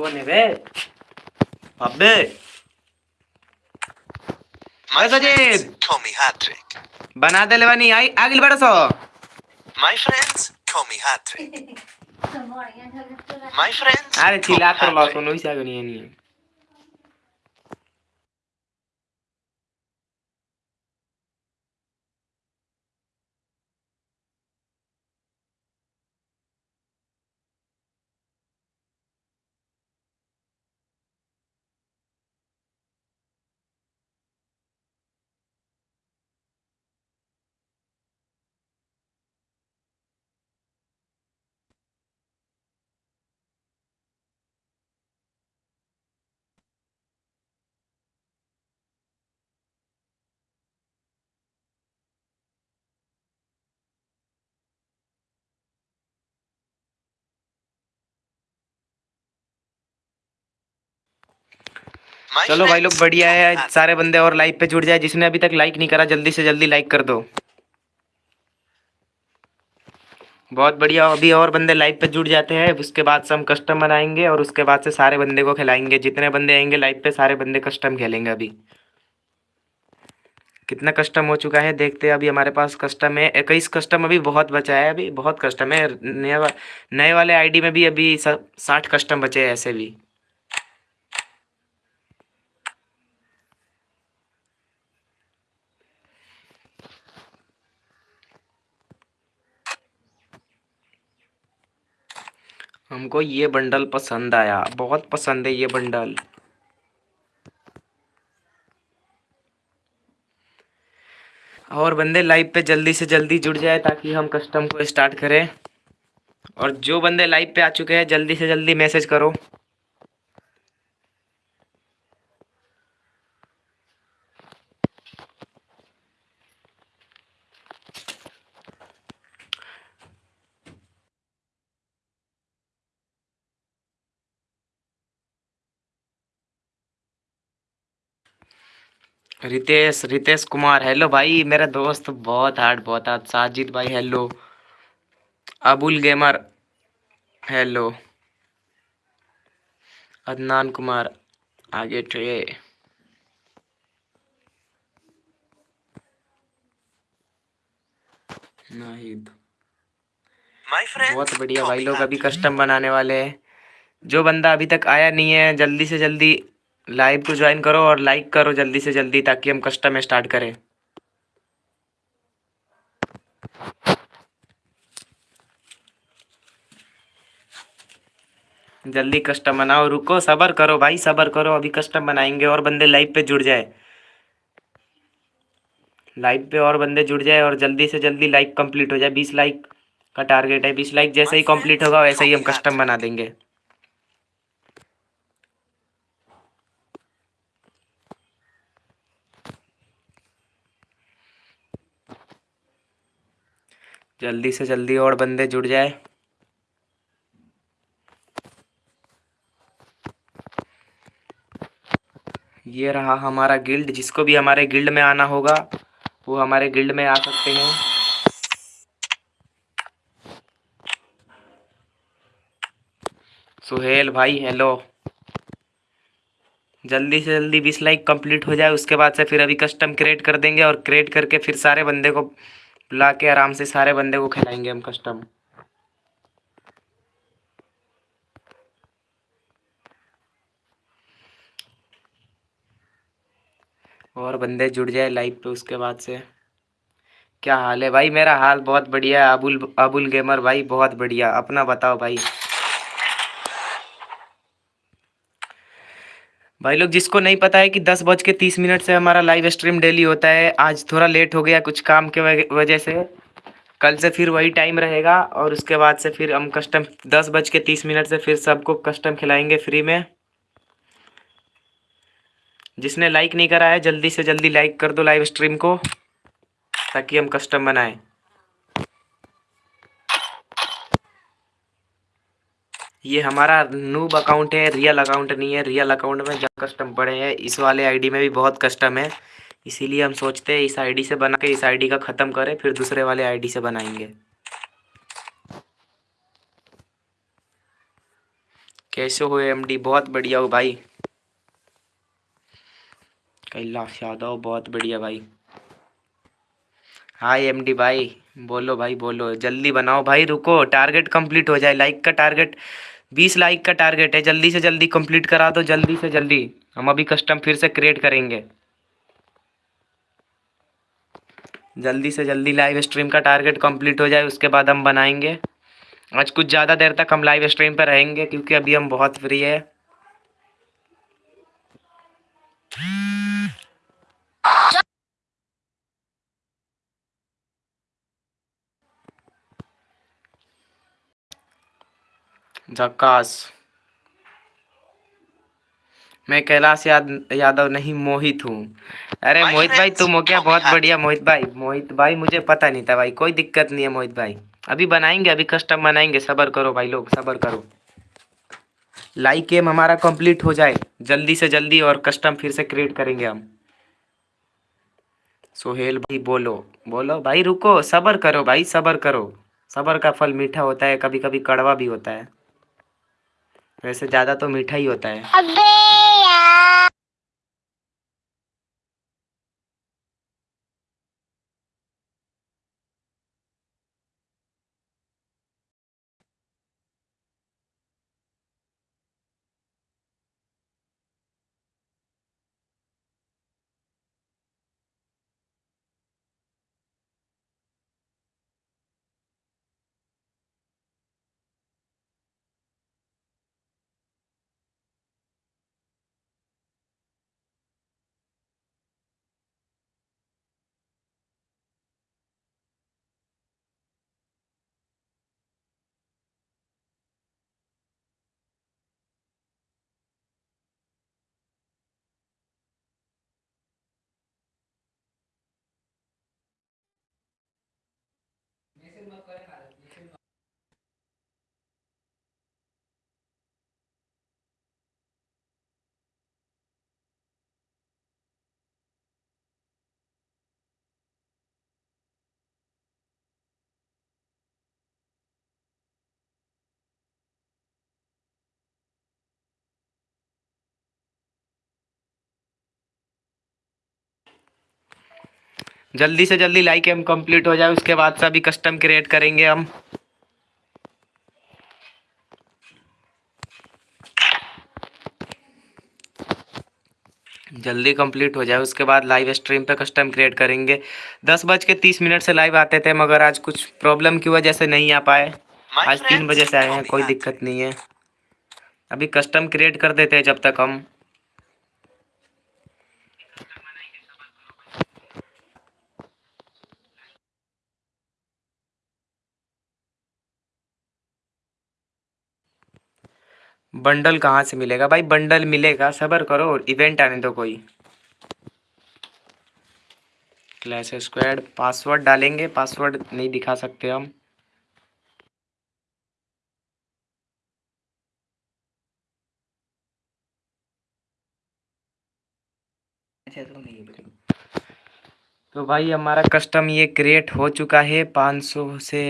कौन है बे अबे My friends Jade? call me Hat-Trick. बना दे लेवानी आई आगिल बड़सो My friends call me Hat-Trick. My friends अरे चिल्ला कर लो Hat-Trick. सुनो इसे आगे नहीं नहीं चलो भाई लोग बढ़िया है सारे बंदे और लाइव पे जुड़ जाए जिसने अभी तक लाइक नहीं करा जल्दी से जल्दी लाइक कर दो। बहुत बढ़िया अभी और बंदे लाइव पे जुड़ जाते हैं उसके बाद से हम कस्टम बनाएँगे और उसके बाद से सारे बंदे को खिलाएँगे। जितने बंदे आएँगे लाइव पे सारे बंदे कस्टम खेलेंगे अभी। कितना कस्टम हो चुका है देखते हैं अभी हमारे पास कस्टम है। इक्कीस कस्टम अभी बहुत बचा है अभी बहुत कस्टम है। नए वा, नए वाले आईडी में भी अभी साठ कस्टम बचे हैं ऐसे भी। हमको ये बंडल पसंद आया। बहुत पसंद है ये बंडल। और बंदे लाइव पे जल्दी से जल्दी जुड़ जाए ताकि हम कस्टम को स्टार्ट करें। और जो बंदे लाइव पे आ चुके हैं, जल्दी से जल्दी मैसेज करो। रितेश रितेश कुमार हेलो भाई मेरा दोस्त बहुत हार्ड बहुत हार्ड साजिद भाई hello Abul gamer hello Adnan Kumar आगे नाहिद। बहुत बढ़िया भाई लोग अभी कस्टम बनाने वाले हैं। जो बंदा अभी तक आया नहीं है जल्दी से जल्दी लाइव को ज्वाइन करो और लाइक करो जल्दी से जल्दी ताकि हम कस्टम स्टार्ट करें। जल्दी कस्टम बनाओ रुको सबर करो भाई सबर करो अभी कस्टम बनाएँगे और बंदे लाइव पे जुड़ जाए। लाइव पे और बंदे जुड़ जाए और जल्दी से जल्दी लाइक कंप्लीट हो जाए बीस लाइक का टारगेट है बीस लाइक जैसे ही कंप्लीट होगा वैसे ही हम कस्टम बना देंगे। जल्दी से जल्दी और बंदे जुड़ जाए। ये रहा हमारा गिल्ड जिसको भी हमारे गिल्ड में आना होगा, वो हमारे गिल्ड में आ सकते हैं। सुहेल भाई हेलो जल्दी से जल्दी बीस लाइक कंप्लीट हो जाए, उसके बाद से फिर अभी कस्टम क्रिएट कर देंगे और क्रिएट करके फिर सारे बंदे को बुला के आराम से सारे बंदे को खिलाएँगे हम कस्टम और बंदे जुड़ जाए लाइव पे उसके बाद से। क्या हाल है? भाई, मेरा हाल बहुत बढ़िया है। अबुल अबुल गेमर भाई, बहुत बढ़िया। अपना बताओ भाई। भाई लोग, जिसको नहीं पता है कि दस बज के तीस मिनट से हमारा लाइव स्ट्रीम डेली होता है, आज थोड़ा लेट हो गया कुछ काम के वजह- से। कल से फिर वही टाइम रहेगा और उसके बाद से फिर हम कस्टम दस बज के तीस मिनट से फिर सबको कस्टम खिलाएँगे फ्री में। जिसने लाइक नहीं करा है, जल्दी से जल्दी लाइक कर दो लाइव स्ट्रीम को, ताकि हम कस्टम बनाएँ। ये हमारा नूब अकाउंट है रियल अकाउंट नहीं है रियल अकाउंट में जब कस्टम पड़े हैं, इस वाले आईडी में भी बहुत कस्टम है। इसीलिए हम सोचते हैं इस आईडी से बना के इस आईडी का ख़त्म करें, फिर दूसरे वाले आईडी से बनाएँगे। कैसे हो एमडी बहुत बढ़िया हो भाई। कैलाश यादव, बहुत बढ़िया भाई। हाय एमडी भाई, बोलो भाई, बोलो। जल्दी बनाओ भाई, रुको। टारगेट कंप्लीट हो जाए लाइक का टारगेट बीस लाइक का टारगेट है, जल्दी से जल्दी कंप्लीट करा दो, जल्दी से जल्दी। हम अभी कस्टम फिर से क्रिएट करेंगे। जल्दी से जल्दी लाइव स्ट्रीम का टारगेट कंप्लीट हो जाए, उसके बाद हम बनाएँगे। आज कुछ ज़्यादा देर तक हम लाइव स्ट्रीम पर रहेंगे, क्योंकि अभी हम बहुत फ्री है। झक्कास। मैं कैलाश याद यादव नहीं मोहित हूँ। अरे मोहित भाई तुम हो क्या बहुत बढ़िया मोहित भाई। मोहित भाई मुझे पता नहीं था भाई कोई दिक्कत नहीं है मोहित भाई। अभी बनाएँगे अभी कस्टम बनाएँगे सबर करो भाई लोग सबर करो। लाइक गेम हमारा कंप्लीट हो जाए जल्दी से जल्दी और कस्टम फिर से क्रिएट करेंगे हम। सोहेल भाई बोलो बोलो भाई रुको सबर करो भाई सबर करो। सबर का फल मीठा होता है कभी कभी कड़वा भी होता है। वैसे ज़्यादा तो मीठा ही होता है। अबे यार। ser uma agora जल्दी से जल्दी लाइक गेम कंप्लीट हो जाए उसके बाद से अभी कस्टम क्रिएट करेंगे हम। जल्दी कंप्लीट हो जाए उसके बाद लाइव स्ट्रीम पे कस्टम क्रिएट करेंगे। दस बज के तीस मिनट से लाइव आते थे मगर आज कुछ प्रॉब्लम की वजह से नहीं आ पाए। आज तीन बजे से आए हैं कोई दिक्कत नहीं है। अभी कस्टम क्रिएट कर देते हैं जब तक हम। बंडल कहाँ से मिलेगा? भाई बंडल मिलेगा सबर करो इवेंट आने दो कोई। क्लैश स्क्वाड पासवर्ड डालेंगे पासवर्ड नहीं दिखा सकते हम। तो भाई हमारा कस्टम ये क्रिएट हो चुका है 500 से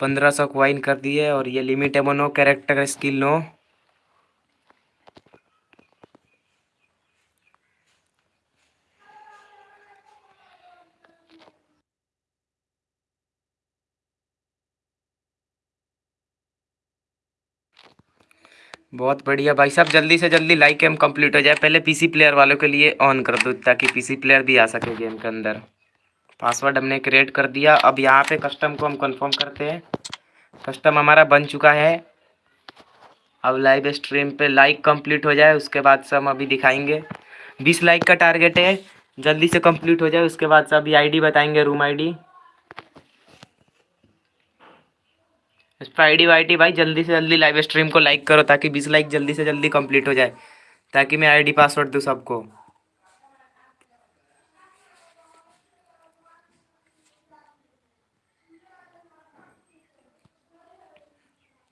1500 क्वाइन कर दिए और ये लिमिट है कैरेक्टर स्किल नो बहुत बढ़िया भाई साहब, जल्दी से जल्दी लाइक गेम कंप्लीट हो जाए। पहले पीसी प्लेयर वालों के लिए ऑन कर दो ताकि पीसी प्लेयर भी आ सके गेम के अंदर। पासवर्ड हमने क्रिएट कर दिया। अब यहाँ पे कस्टम को हम कंफर्म करते हैं। कस्टम हमारा बन चुका है। अब लाइव स्ट्रीम पे लाइक कंप्लीट हो जाए, उसके बाद से हम अभी दिखाएँगे। बीस लाइक का टारगेट है। जल्दी से कंप्लीट हो जाए, उसके बाद से अभी आईडी बताएँगे रूम आईडी पर आईडी भाई, जल्दी से जल्दी लाइव स्ट्रीम को लाइक करो ताकि बीस लाइक जल्दी से जल्दी कंप्लीट हो जाए, ताकि मैं आईडी पासवर्ड दूँ सबको।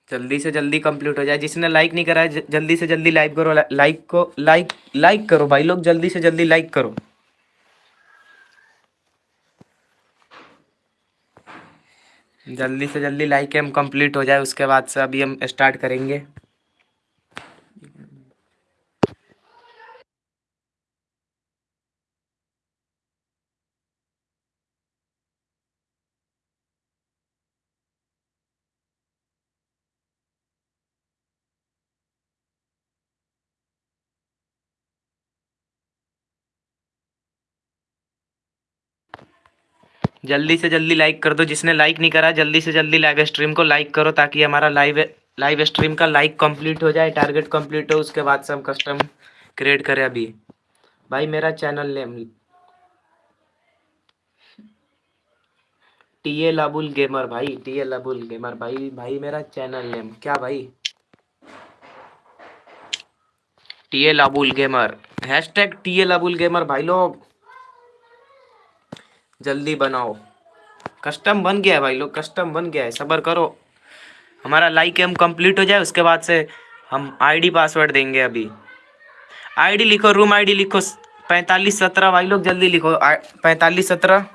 जल्दी से जल्दी कंप्लीट हो जाए। जिसने लाइक नहीं करा है जल्दी से जल्दी लाइक करो लाइक को लाइक लाइक करो भाई लोग, जल्दी से जल्दी लाइक करो। जल्दी से जल्दी लाइक एम कंप्लीट हो जाए, उसके बाद से अभी हम स्टार्ट करेंगे। जल्दी से जल्दी लाइक कर दो। जिसने लाइक नहीं करा, जल्दी से जल्दी लाइव स्ट्रीम को लाइक करो ताकि हमारा लाइव लाइव स्ट्रीम का लाइक कंप्लीट हो जाए टारगेट कंप्लीट हो, उसके बाद से हम कस्टम क्रिएट करें अभी। भाई, मेरा channel name T L Abul gamer भाई टी एल अबुल गेमर भाई भाई मेरा चैनल नेम क्या भाई? T L Abul gamer hashtag T L Abul gamer भाई लोग। जल्दी बनाओ। कस्टम बन गया है भाई लोग कस्टम बन गया है, सबर करो। हमारा लाइक एम कंप्लीट हो जाए, उसके बाद से हम आईडी पासवर्ड देंगे अभी। आईडी लिखो रूम आईडी लिखो, पैंतालीस सत्रह भाई लोग, जल्दी लिखो। पैंतालीस सत्रह।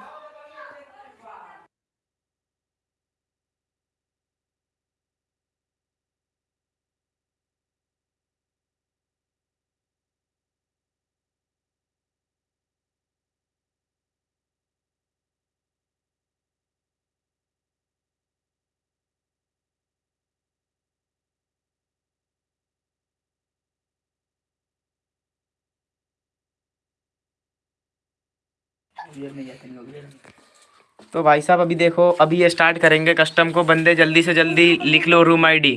तो भाई साहब, अभी देखो, अभी ये स्टार्ट करेंगे कस्टम को। बंदे जल्दी से जल्दी लिख लो रूम आईडी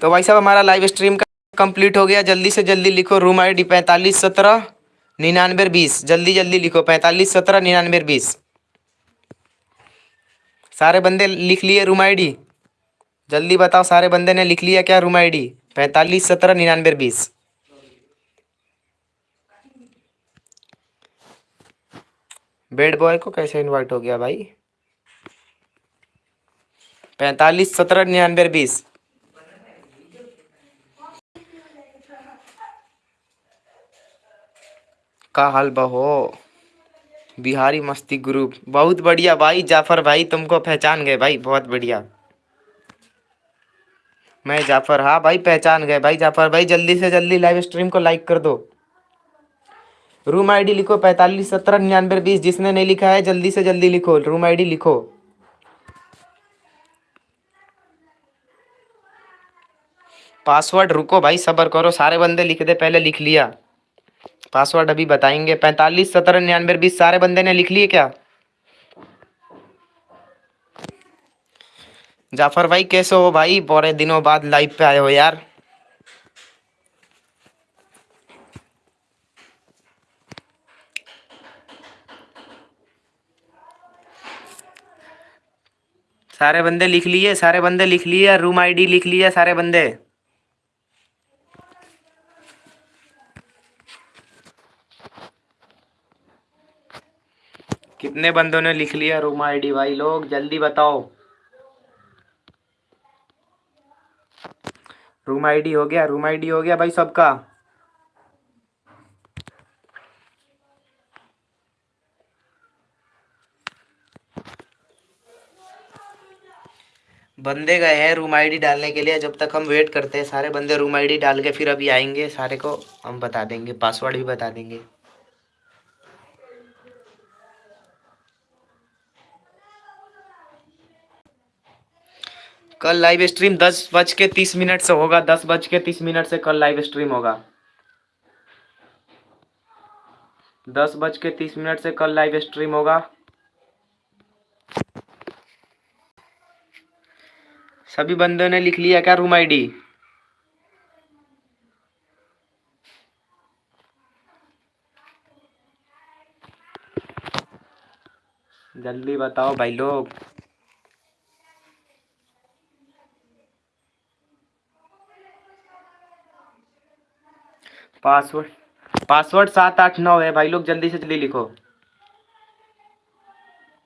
तो भाई साहब, हमारा लाइव स्ट्रीम का कंप्लीट हो गया। जल्दी से जल्दी लिखो रूम आई डी पैंतालीस सत्रह निन्यानवे बीस। जल्दी जल्दी लिखो पैंतालीस सत्रह निन्यानवे बीस। सारे बंदे लिख लिए रूम आई डी जल्दी बताओ, सारे बंदे ने लिख लिया क्या रूम आई डी पैंतालीस सत्रह निन्यानवे बीस। बेड बॉय को कैसे इनवाइट हो गया भाई? पैंतालीस सत्रह निन्यानवे बीस। का हाल बहो। बिहारी मस्ती ग्रुप। बहुत बढ़िया भाई, जाफ़र भाई, तुमको पहचान गए भाई, बहुत बढ़िया। मैं जाफ़र हाँ भाई, पहचान गए भाई, जाफ़र भाई, जल्दी से जल्दी लाइव स्ट्रीम को लाइक कर दो। रूम आईडी लिखो, पैंतालीस, सत्रह, निन्यानवे, बीस, जिसने नहीं लिखा है, जल्दी से जल्दी लिखो, रूम आईडी लिखो। पासवर्ड रुको भाई, सबर करो, सारे बंदे लिख दे, पहले लिख लिया। पासवर्ड अभी बताएँगे। पैंतालीस, सत्रह, निन्यानवे, बीस, सारे बंदे ने लिख लिए क्या? जाफ़र भाई, कैसे हो भाई? बड़े दिनों बाद लाइव पे आए हो यार। सारे बंदे लिख लिए, सारे बंदे लिख लिए, रूम आईडी लिख लिया सारे बंदे। कितने बंदों ने लिख लिया रूम आईडी भाई? लोग, जल्दी बताओ। रूम आईडी हो गया, रूम आईडी हो गया भाई सबका। बंदे गए हैं रूम आईडी डालने के लिए, जब तक हम वेट करते हैं, सारे बंदे रूम आईडी डाल के फिर अभी आएँगे, सारे को हम बता देंगे पासवर्ड भी बता देंगे। कल लाइव स्ट्रीम दस बज के तीस मिनट से होगा, दस बज के तीस मिनट से कल लाइव स्ट्रीम होगा। दस बज के तीस मिनट से कल लाइव स्ट्रीम होगा। सभी बंदों ने लिख लिया क्या रूम आईडी जल्दी बताओ भाई लोग। पासवर्ड पासवर्ड सात आठ नौ है। भाई लोग, जल्दी से जल्दी लिखो।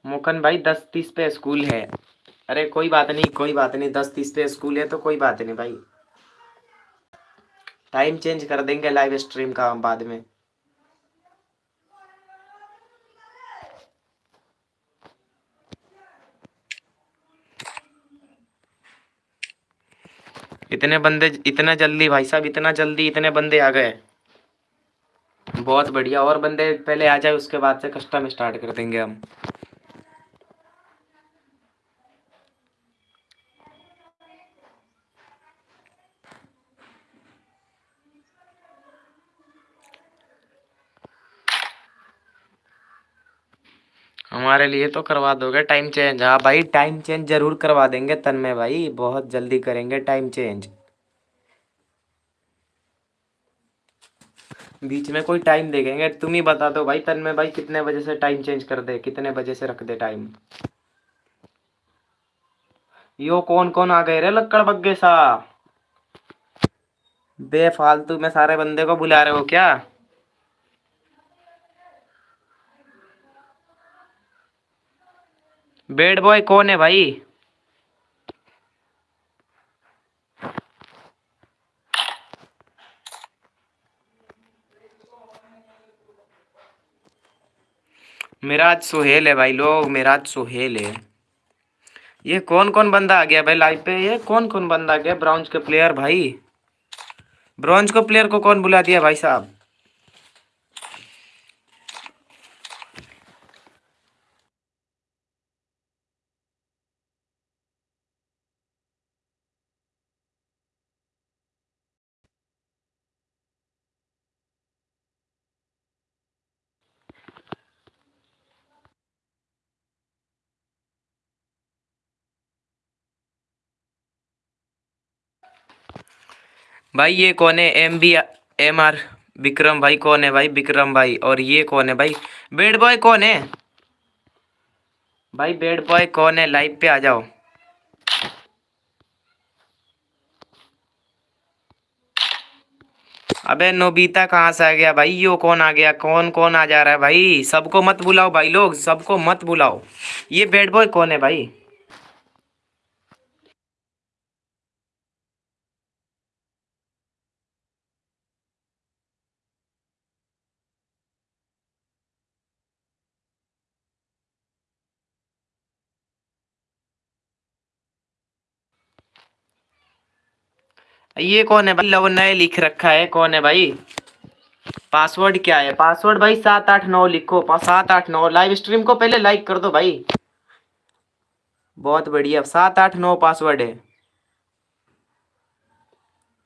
मोकन भाई, दस तीस पे स्कूल है। अरे, कोई बात नहीं, कोई बात नहीं, दस तीस पे स्कूल है तो कोई बात नहीं भाई। टाइम चेंज कर देंगे लाइव स्ट्रीम का हम बाद में। इतने बंदे, इतना जल्दी, भाई साहब, इतना जल्दी इतने बंदे आ गए। बहुत बढ़िया। और बंदे पहले आ जाए, उसके बाद से कस्टम स्टार्ट कर देंगे हम। हमारे लिए तो करवा दोगे टाइम चेंज हाँ भाई टाइम चेंज ज़रूर करवा देंगे तन में भाई। बहुत जल्दी करेंगे टाइम चेंज बीच में कोई टाइम देखेंगे, तुम ही बता दो भाई, तन में भाई कितने बजे से टाइम चेंज कर दे, कितने बजे से रख दे टाइम यो कौन कौन आ गए रे लक्कड़ बग्गे सा? बेफालतू में सारे बंदे को बुला रहे हो क्या? बेड बॉय कौन है भाई? मेराज सोहेल है भाई लोग, मेराज सोहेल है। ये कौन कौन बंदा आ गया भाई लाइव पे? ये कौन कौन बंदा आ गया? ब्राउन्ज के प्लेयर भाई। ब्रॉन्ज को प्लेयर को कौन बुला दिया भाई साहब? भाई, ये कौन है? M B M R Vikram भाई कौन है भाई? विक्रम भाई। और ये कौन है भाई? बेड बॉय कौन है? भाई बेड बॉय कौन है? लाइव पे आ जाओ। अबे, नोबीता कहाँ से आ गया भाई? यो कौन आ गया? कौन कौन आ जा रहा है भाई? सबको मत बुलाओ भाई लोग। सबको मत बुलाओ। ये बेड बॉय कौन है भाई? ये कौन है भाई? लव नए लिख रखा है। कौन है भाई? पासवर्ड क्या है? पासवर्ड भाई सात आठ नौ लिखो। सात आठ नौ। लाइव स्ट्रीम को पहले लाइक कर दो भाई। बहुत बढ़िया। सात आठ नौ पासवर्ड है।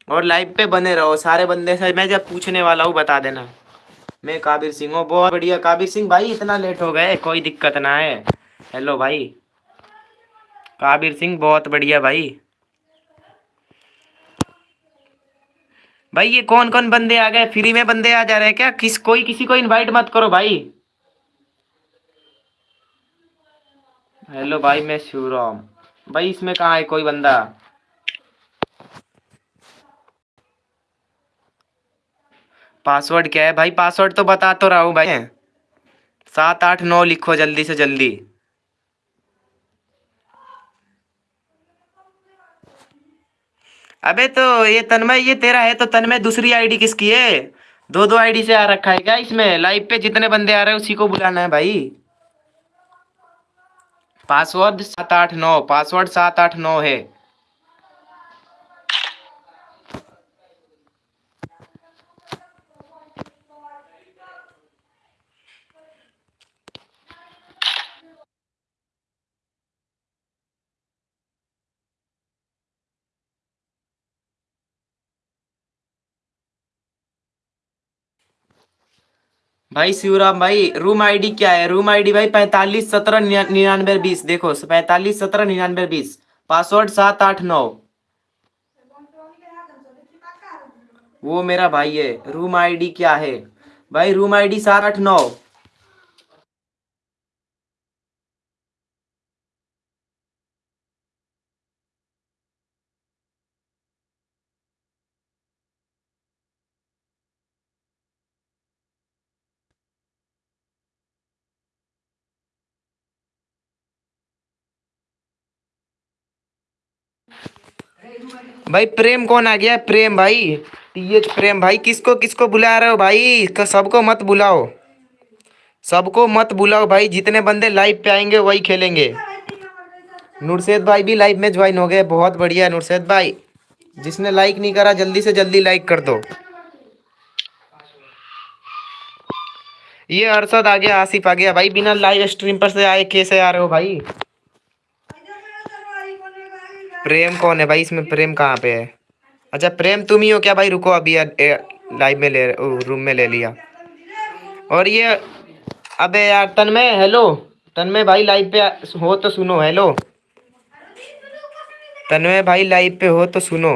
और लाइव पे बने रहो। सारे बंदे से मैं जब पूछने वाला हूँ, बता देना। मैं काबिर सिंह हूँ। बहुत बढ़िया। काबिर सिंह भाई, इतना लेट हो गए। कोई दिक्कत ना है। हेलो भाई। काबिर सिंह, बहुत बढ़िया भाई। भाई, ये कौन कौन बंदे आ गए? फ्री में बंदे आ जा रहे हैं क्या? किस, कोई किसी को इनवाइट मत करो भाई। हेलो भाई, मैं शिवराम। भाई, इसमें कहा है कोई बंदा? पासवर्ड क्या है? भाई पासवर्ड तो बता तो रहा हूँ भाई। सात आठ नौ लिखो जल्दी से जल्दी। अबे तो ये तन्मय, ये तेरा है तो तन्मय, दूसरी आईडी किसकी है? दो दो आईडी से आ रखा है क्या इसमें? लाइव पे जितने बंदे आ रहे हैं, उसी को बुलाना है भाई। पासवर्ड सात आठ नौ पासवर्ड सात आठ नौ है। भाई शिवराम भाई रूम आईडी क्या है? रूम आईडी भाई पैंतालीस सत्रह निन्यानवे बीस, देखो, पैंतालीस सत्रह निन्यानवे बीस पासवर्ड सात आठ नौ। वो मेरा भाई है रूम आईडी क्या है? भाई रूम आईडी सात आठ नौ। भाई, प्रेम कौन आ गया? प्रेम भाई। टीएच प्रेम भाई, किसको किसको बुला रहे हो भाई? सबको मत बुलाओ। सबको मत बुलाओ भाई, जितने बंदे लाइव पे आएँगे, वही खेलेंगे। नुरशेद भाई भी लाइव में ज्वाइन हो गए। बहुत बढ़िया नुरशेद भाई। जिसने लाइक नहीं करा, जल्दी से जल्दी लाइक कर दो। ये अरसद आ गया, आसिफ आ गया। भाई, बिना लाइव स्ट्रीम पर से आए, कैसे आ रहे हो भाई? प्रेम कौन है भाई? इसमें प्रेम कहाँ पे है? अच्छा प्रेम तुम ही हो क्या भाई? रुको, अभी लाइव में ले रूम में ले लिया। और ये, अबे यार, तन्मय हेलो तन्मय भाई लाइव पे हो तो सुनो हेलो तन्मय भाई लाइव पे हो तो सुनो।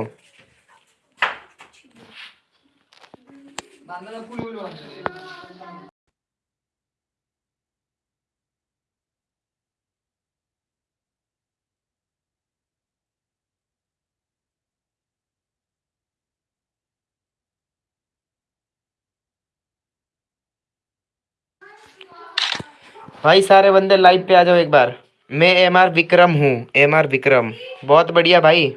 भाई, सारे बंदे लाइव पे आ जाओ एक बार। मैं एम आर विक्रम हूँ एम आर विक्रम। बहुत बढ़िया भाई।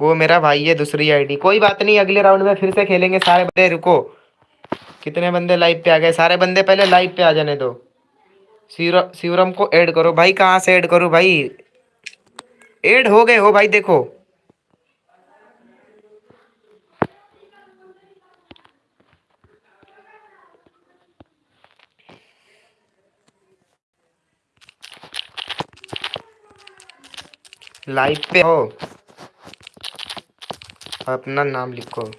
वो मेरा भाई है, दूसरी आईडी कोई बात नहीं, अगले राउंड में फिर से खेलेंगे सारे बंदे। रुको। कितने बंदे लाइव पे आ गए? सारे बंदे पहले लाइव पे आ जाने दो। शिवरम को ऐड करो। भाई, कहाँ से ऐड करो भाई? ऐड हो गए हो भाई, देखो। लाइव पे हो, अपना नाम लिखो।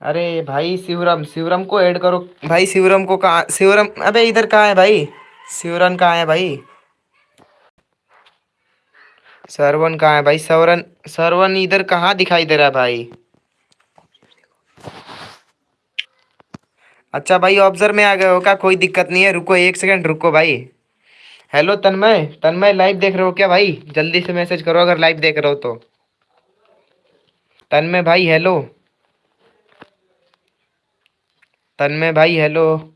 अरे भाई, शिवरम शिवरम को ऐड करो। भाई, शिवरम को कहा, शिवरम, अबे इधर कहाँ है भाई? शिवरन कहाँ है भाई? सरवन कहाँ है भाई? सरवन सरवन इधर कहाँ दिखाई दे रहा है भाई? अच्छा भाई ऑब्ज़र्व में आ गए हो क्या? कोई दिक्कत नहीं है। रुको, एक सेकंड रुको भाई। हेलो तन्मय। तन्मय लाइव देख रहे हो क्या भाई? जल्दी से मैसेज करो अगर लाइव देख रहे हो तो। तन्मय भाई हेलो तन्मय भाई हेलो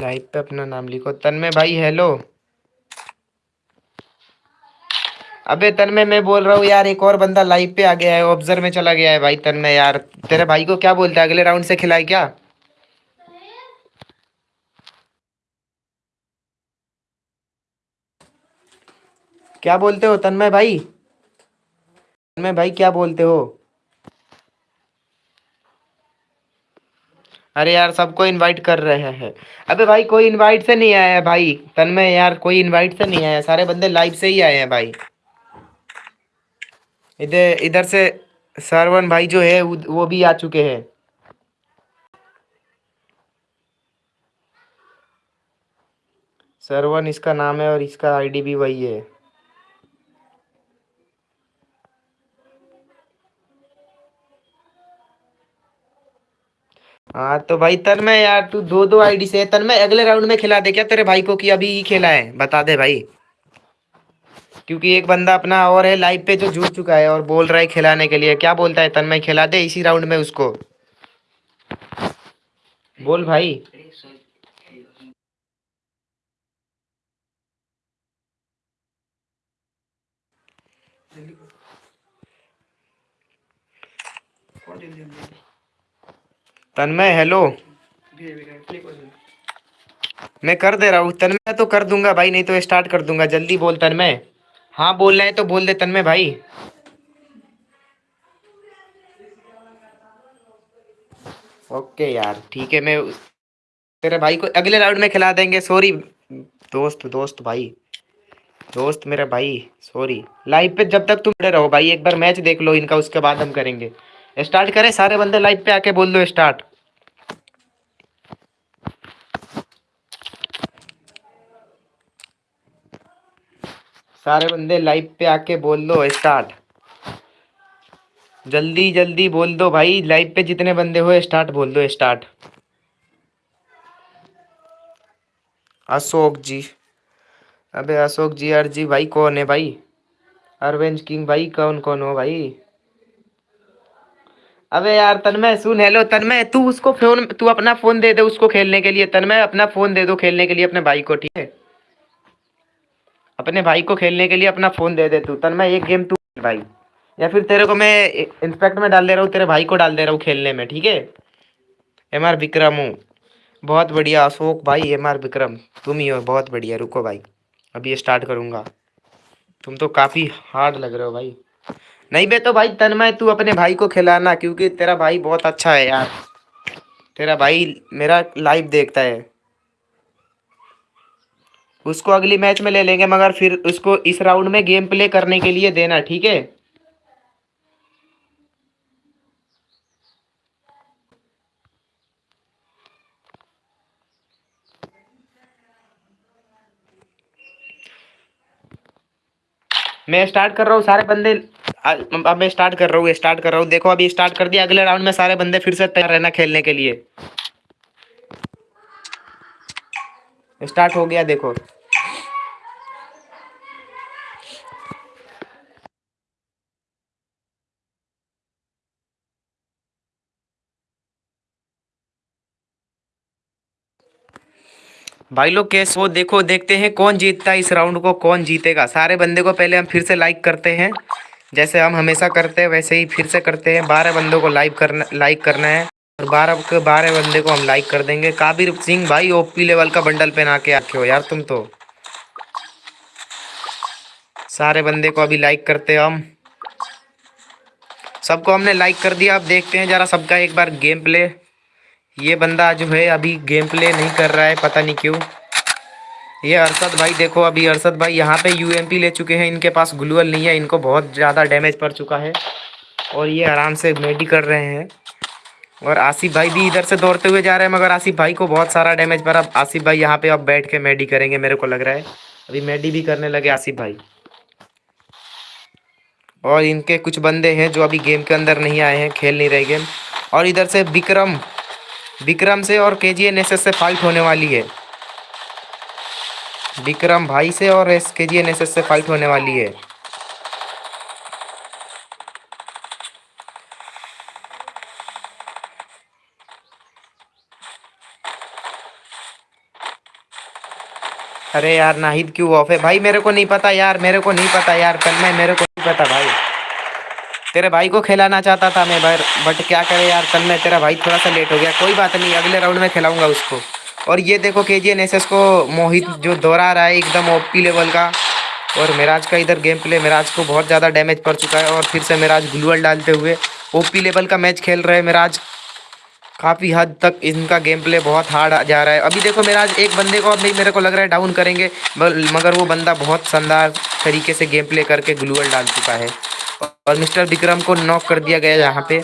लाइव पे अपना नाम लिखो। तन्मय भाई हेलो अबे तन्मय, मैं बोल रहा हूँ यार, एक और बंदा लाइव पे आ गया है ऑब्ज़र्व में चला गया है भाई तन्मय यार। तेरे भाई को क्या बोलता है? अगले राउंड से खिलाए क्या? क्या बोलते हो तन्मय भाई? तन्मय भाई, क्या बोलते हो? अरे यार, सबको इनवाइट कर रहे हैं। अबे भाई, कोई इनवाइट से नहीं आया है भाई। तन्मय, यार, कोई इनवाइट से नहीं आया सारे बंदे लाइव से ही आए हैं भाई। इधर इधर से सरवन भाई जो है, वो भी आ चुके हैं। सरवन इसका नाम है और इसका आईडी भी वही है। हाँ तो भाई तन्मय यार, तू दो दो आईडी से तन्मय, अगले राउंड में खिला दे क्या तेरे भाई को कि अभी ही खेला है? बता दे भाई। क्योंकि एक बंदा अपना और है लाइव पे जो जुड़ चुका है और बोल रहा है खिलाने के लिए। क्या बोलता है तन तन्मय? खिला दे इसी राउंड में उसको। बोल भाई। तन्मय हेलो मैं कर दे रहा हूँ तन्मय तो कर दूँगा भाई नहीं तो स्टार्ट कर दूँगा जल्दी बोल तन्मय। हाँ बोल रहे हैं तो बोल दे तन्मय भाई। ओके यार ठीक है मैं तेरे भाई को अगले राउंड में खिला देंगे सॉरी दोस्त दोस्त भाई। दोस्त मेरा भाई सॉरी लाइव पे जब तक तुम रहो भाई एक बार मैच देख लो इनका उसके बाद हम करेंगे। स्टार्ट करें, सारे बंदे लाइव पे आके बोल दो स्टार्ट सारे बंदे लाइव पे आके बोल दो स्टार्ट जल्दी जल्दी बोल दो भाई लाइव पे जितने बंदे हो स्टार्ट बोल दो स्टार्ट अशोक जी। अबे अशोक जी, आर जी भाई कौन है भाई? अरविंद किंग भाई कौन कौन हो भाई? अबे यार, तन्मय, सुन हेलो तन्मय, तू उसको फ़ोन तू अपना फ़ोन दे दे उसको खेलने के लिए। तन्मय, अपना फ़ोन दे दो खेलने के लिए अपने भाई को, ठीक है? अपने भाई को खेलने के लिए अपना फ़ोन दे दे तू। तन्मय, एक गेम तू भाई। या फिर तेरे को मैं इंस्पेक्ट में डाल दे रहा हूँ, तेरे भाई को डाल दे रहा हूँ खेलने में, ठीक है? एम आर विक्रम हूँ। बहुत बढ़िया, अशोक भाई एम आर विक्रम। तुम ही हो, बहुत बढ़िया, रुको भाई। अभी स्टार्ट करूँगा। तुम तो काफ़ी हार्ड लग रहे हो भाई। नहीं बे तो भाई तन्मय, तू अपने भाई को खिलाना, क्योंकि तेरा भाई बहुत अच्छा है यार। तेरा भाई मेरा लाइव देखता है। उसको अगली मैच में ले लेंगे, मगर फिर उसको इस राउंड में गेम प्ले करने के लिए देना, ठीक है? मैं स्टार्ट कर रहा हूँ, सारे बंदे अब मैं स्टार्ट कर रहा हूँ स्टार्ट कर रहा हूँ। देखो अभी स्टार्ट कर दिया अगले राउंड में सारे बंदे फिर से तैयार रहना खेलने के लिए। स्टार्ट हो गया, देखो। भाई लोग कैस वो देखो, देखते हैं कौन जीतता है इस राउंड को, कौन जीतेगा। सारे बंदे को पहले हम फिर से लाइक करते हैं। जैसे हम हमेशा करते हैं, वैसे ही फिर से करते हैं। बारह बंदों को लाइक करना लाइक करना है। और बारह के बारह बंदे को हम लाइक कर देंगे। काबिर सिंह भाई ओपी लेवल का बंडल पहना के आके हो यार तुम तो। सारे बंदे को अभी लाइक करते हैं हम। सबको हमने लाइक कर दिया। अब देखते हैं जरा सबका एक बार गेम प्ले ये बंदा जो है अभी गेम प्ले नहीं कर रहा है, पता नहीं क्यों। ये अरसद भाई देखो अभी, अरसद भाई यहाँ पे यूएमपी ले चुके हैं, इनके पास ग्लूअल नहीं है, इनको बहुत ज़्यादा डैमेज पड़ चुका है। और ये आराम से मेडी कर रहे हैं। और आसिफ भाई भी इधर से दौड़ते हुए जा रहे हैं, मगर आसिफ भाई को बहुत सारा डैमेज पड़ा आसिफ भाई यहाँ पे अब बैठ के मेडी करेंगे, मेरे को लग रहा है। अभी मेडी भी करने लगे आसिफ भाई। और इनके कुछ बंदे हैं जो अभी गेम के अंदर नहीं आए हैं, खेल नहीं रहे गेम और इधर से विक्रम विक्रम से और के जी से फाइट होने वाली है। विक्रम भाई से और एस के जी से फाइट होने वाली है। अरे यार, नाहिद क्यों ऑफ़ है? भाई, मेरे को नहीं पता यार, मेरे को नहीं पता यार, कल मैं, मेरे को नहीं पता भाई। तेरे भाई को खिलाना चाहता था मैं भाई बट क्या करे यार कल मैं तेरा भाई थोड़ा सा लेट हो गया। कोई बात नहीं अगले राउंड में खिलाऊँगा उसको। और ये देखो के जी एन एस एस को मोहित जो दोहरा रहा है एकदम ओपी लेवल का और मिराज का इधर गेम प्ले मिराज को बहुत ज़्यादा डैमेज पड़ चुका है और फिर से मिराज ग्लूअल डालते हुए ओपी लेवल का मैच खेल रहे हैं मिराज। काफ़ी हद तक इनका गेम प्ले बहुत हार्ड जा रहा है। अभी देखो मेरा आज एक बंदे को अभी मेरे को लग रहा है डाउन करेंगे मगर वो बंदा बहुत शानदार तरीके से गेम प्ले करके ग्लूअल डाल चुका है। और मिस्टर विक्रम को नॉक कर दिया गया यहाँ पे।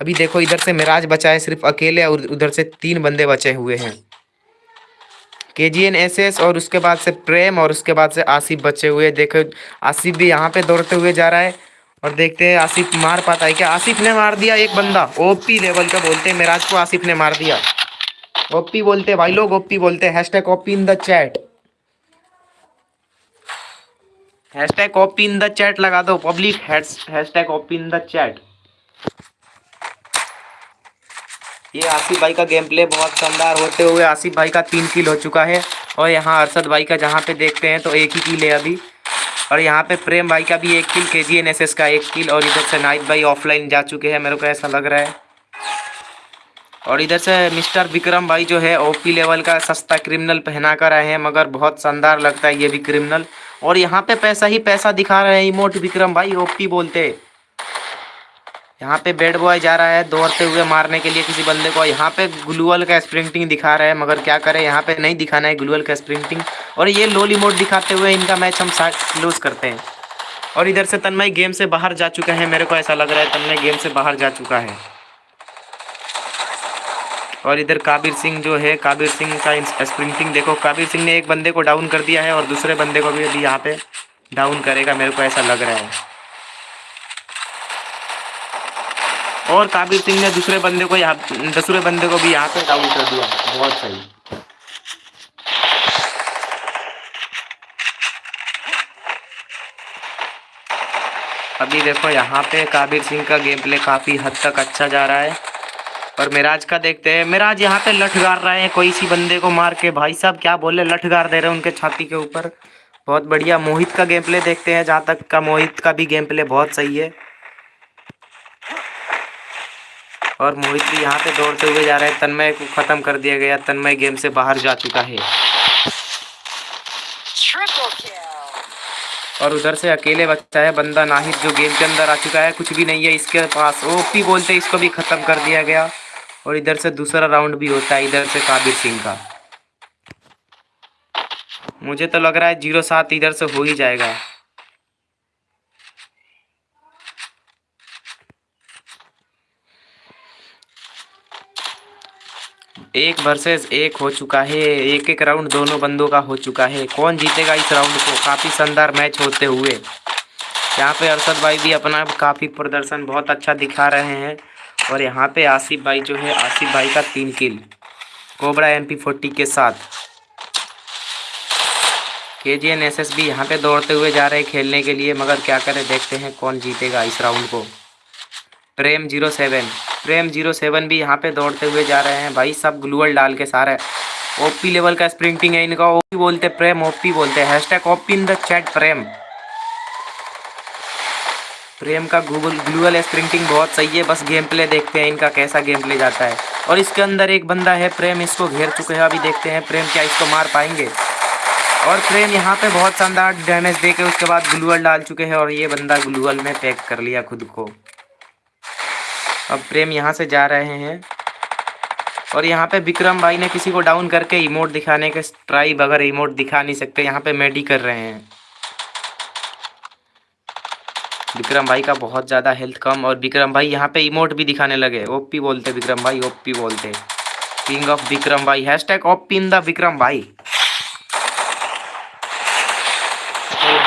अभी देखो इधर से मिराज बचा है सिर्फ़ अकेले और उधर से तीन बंदे बचे हुए हैं। के जी एन एस एस और उसके बाद से प्रेम और उसके बाद से आसिफ बचे हुए। देखो, आसिफ भी यहाँ पे दौड़ते हुए जा रहा है। और देखते हैं आसिफ मार पाता है क्या? आसिफ ने मार दिया एक बंदा। ओपी लेवल का बोलते हैं मेराज को आसिफ ने मार दिया। ओपी बोलते हैं, भाई लोग ओपी बोलते हैं hashtag OP in the chat hashtag OP in the chat लगा दो public hashtag OP in the chat ये आसिफ भाई का गेम प्ले बहुत शानदार होते हुए आसिफ भाई का तीन किल हो चुका है। और यहाँ अरशद भाई का जहाँ पे देखते हैं तो एक ही किल है अभी। और यहाँ पे प्रेम भाई का भी एक किल के जी एन एस एस का एक किल और इधर से नाइट भाई ऑफलाइन जा चुके हैं, मेरे को ऐसा लग रहा है। और इधर से मिस्टर विक्रम भाई जो है ओपी लेवल का सस्ता क्रिमिनल पहना कर आए हैं, मगर बहुत शानदार लगता है ये भी क्रिमिनल और यहाँ पे पैसा ही पैसा दिखा रहे हैं इमोट विक्रम भाई ओपी बोलते। यहाँ पे बेड बॉय जा रहा है, दौड़ते हुए मारने के लिए किसी बंदे को यहाँ पे ग्लूअल का स्प्रिंटिंग दिखा रहा है, मगर क्या करें, यहाँ पे नहीं दिखाना है ग्लूअल का स्प्रिंटिंग और ये लोली मोड दिखाते हुए इनका मैच हम क्लोज करते हैं। और इधर से तन्मय गेम से बाहर जा चुका है, मेरे को ऐसा लग रहा है तन्मय गेम से बाहर जा चुका है। और इधर काबिर सिंह जो है, काबिर सिंह का स्प्रिंटिंग देखो, काबिर सिंह ने एक बंदे को डाउन कर दिया है, और दूसरे बंदे को भी अभी यहाँ पे डाउन करेगा, मेरे को ऐसा लग रहा है। और काबिर सिंह ने दूसरे बंदे को यहाँ, दूसरे बंदे को भी यहाँ पे डाउन कर दिया। बहुत सही। अभी देखो यहाँ पे काबिर सिंह का गेम प्ले काफ़ी हद तक अच्छा जा रहा है। और मिराज का देखते हैं। मिराज यहाँ पे लठ गार रहे हैं। कोई सी बंदे को मार के भाई साहब क्या बोले? लठ गार दे रहे हैं उनके छाती के ऊपर। बहुत बढ़िया। मोहित का गेम प्ले देखते हैं। जहाँ तक का मोहित का भी गेम प्ले बहुत सही है। और मोहित भी यहाँ पे दौड़ते हुए जा रहे हैं। तन्मय को ख़त्म कर दिया गया। तन्मय गेम से बाहर जा चुका है। और उधर से अकेले बच्चा है बंदा नाहिद जो गेम के अंदर आ चुका है। कुछ भी नहीं है इसके पास। ओपी बोलते इसको भी ख़त्म कर दिया गया। और इधर से दूसरा राउंड भी होता है इधर से काबिर सिंह का। मुझे तो लग रहा है ज़ीरो सात इधर से हो ही जाएगा। एक वर्सेस एक हो चुका है, एक एक राउंड दोनों बंदों का हो चुका है। कौन जीतेगा इस राउंड को? काफ़ी शानदार मैच होते हुए। यहाँ पे अरशद भाई भी अपना काफ़ी प्रदर्शन बहुत अच्छा दिखा रहे हैं। और यहाँ पे आसिफ भाई जो है, आसिफ भाई का तीन kill cobra M P forty के साथ। के जी एन एस एस भी यहाँ पे दौड़ते हुए जा रहे हैं खेलने के लिए, मगर क्या करें, देखते हैं कौन जीतेगा इस राउंड को। Prem zero seven Prem zero seven भी यहाँ पे दौड़ते हुए जा रहे हैं। भाई सब ग्लूअल डाल के सारे। ओपी लेवल का स्प्रिंटिंग है इनका। ओपी बोलते प्रेम, ओपी बोलते हैं hashtag, OP in the chat Prem. Prem का गूगल ग्लूअल स्प्रिंटिंग बहुत सही है। बस गेम प्ले देखते हैं इनका कैसा गेम प्ले जाता है। और इसके अंदर एक बंदा है प्रेम, इसको घेर चुके हैं। अभी देखते हैं प्रेम क्या इसको मार पाएँगे। और प्रेम यहाँ पे बहुत शानदार डैमेज दे के उसके बाद ग्लूअल डाल चुके हैं। और ये बंदा ग्लूअल में पैक कर लिया खुद को। अब प्रेम यहाँ से जा रहे हैं। और यहाँ पे विक्रम भाई ने किसी को डाउन करके इमोट दिखाने के ट्राई बगैर इमोट दिखा नहीं सकते, यहाँ पे मेडी कर रहे हैं। विक्रम भाई का बहुत ज़्यादा हेल्थ कम और विक्रम भाई यहाँ पे इमोट भी दिखाने लगे। ओपी बोलते विक्रम भाई ओपी बोलते। किंग ऑफ़ विक्रम भाई। Hashtag OP in the Vikram भाई। तो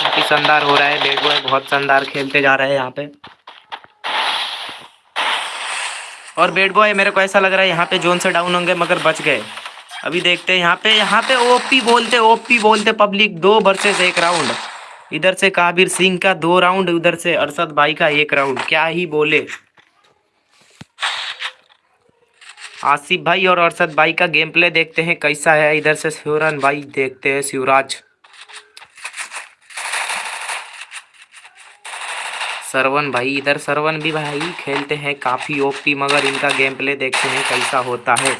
काफ़ी शानदार हो रहा है। बेड बॉय बहुत शानदार खेलते जा रहे हैं यहाँ पे। और बेड बॉय मेरे को ऐसा लग रहा है यहाँ पे जोन से डाउन होंगे, मगर बच गए। अभी देखते हैं, यहाँ पे यहाँ पे ओपी बोलते ओपी बोलते पब्लिक दो वर्सेस एक राउंड इधर से काबिर सिंह का दो राउंड उधर से अरसद भाई का एक राउंड क्या ही बोले। आसिफ भाई और अरसद भाई का गेम प्ले देखते हैं, कैसा है? इधर से शिवरन भाई देखते हैं, शिवराज। सरवन भाई, इधर सरवन भी भाई, खेलते हैं काफ़ी ओपी, मगर इनका गेम प्ले देखते हैं कैसा होता है।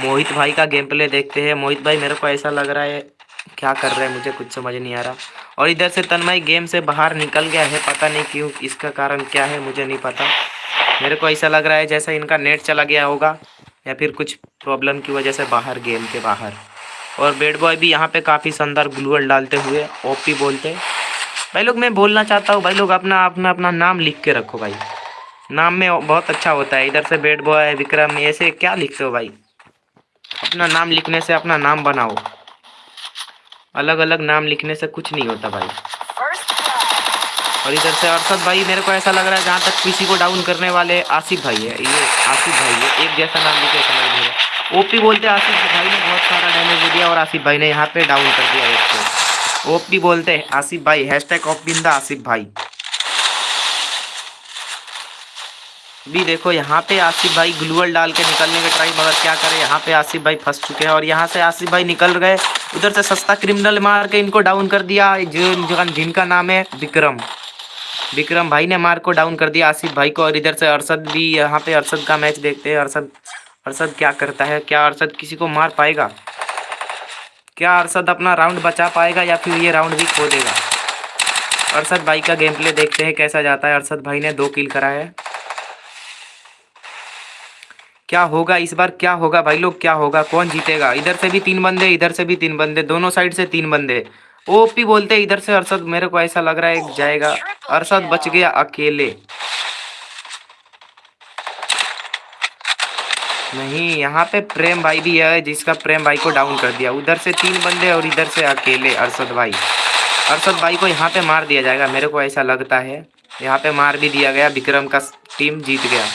मोहित भाई का गेम प्ले देखते हैं। मोहित भाई, मेरे को ऐसा लग रहा है, क्या कर रहे हैं? मुझे कुछ समझ नहीं आ रहा। और इधर से तन्मय गेम से बाहर निकल गया है, पता नहीं क्यों, इसका कारण क्या है, मुझे नहीं पता। मेरे को ऐसा लग रहा है जैसा इनका नेट चला गया होगा, या फिर कुछ प्रॉब्लम की वजह से बाहर गेम के बाहर। और बेड बॉय भी यहाँ पे काफ़ी शानदार ग्लूअल डालते हुए, ओपी बोलते। भाई लोग, मैं बोलना चाहता हूँ, भाई लोग, अपना अपना अपना नाम लिख के रखो भाई। नाम में बहुत अच्छा होता है, इधर से बेड बॉय विक्रम, ऐसे क्या लिखते हो भाई? अपना नाम लिखने से अपना नाम बनाओ। अलग अलग नाम लिखने से कुछ नहीं होता भाई। और इधर से अरशद भाई, मेरे को ऐसा लग रहा है जहाँ तक किसी को डाउन करने वाले आसिफ भाई है। ये आसिफ भाई है, एक जैसा नाम लिखे समझ नहीं ओपी बोलते आसिफ भाई ने बहुत सारा डैमेज दिया और आसिफ भाई ने यहाँ पे डाउन कर दिया एक को। ओपी बोलते हैं, आसिफ भाई हैश टैग ओपी आसिफ भाई। भी देखो, यहाँ पे आसिफ भाई ग्लूअल डाल के निकलने के ट्राई मगर क्या करे, यहाँ पे आसिफ भाई फंस चुके हैं और यहाँ से आसिफ भाई निकल गए। उधर से सस्ता क्रिमिनल मार के इनको डाउन कर दिया जो- जिनका नाम है विक्रम। विक्रम भाई ने मार को डाउन कर दिया आसिफ भाई को और इधर से अरसद भी, यहाँ पे अरसद का मैच देखते हैं। अरसद अरसद क्या करता है, क्या अरसद किसी को मार पाएगा? क्या अरशद अपना राउंड बचा पाएगा या फिर ये राउंड भी खो देगा अरशद भाई का गेम प्ले देखते हैं कैसा जाता है। अरशद भाई ने दो किल करा है। क्या होगा इस बार? क्या होगा भाई लोग? क्या होगा? कौन जीतेगा? इधर से भी तीन बंदे, इधर से भी तीन बंदे, दोनों साइड से तीन बंदे। ओपी बोलते हैं, इधर से अरसद मेरे को ऐसा लग रहा है, जाएगा। अरसद बच गया अकेले। नहीं, यहाँ पे प्रेम भाई भी है जिसका प्रेम भाई को डाउन कर दिया। उधर से तीन बंदे और इधर से अकेले अरशद भाई। अरशद भाई को यहाँ पे मार दिया जाएगा, मेरे को ऐसा लगता है। यहाँ पे मार भी दिया गया, विक्रम का टीम जीत गया।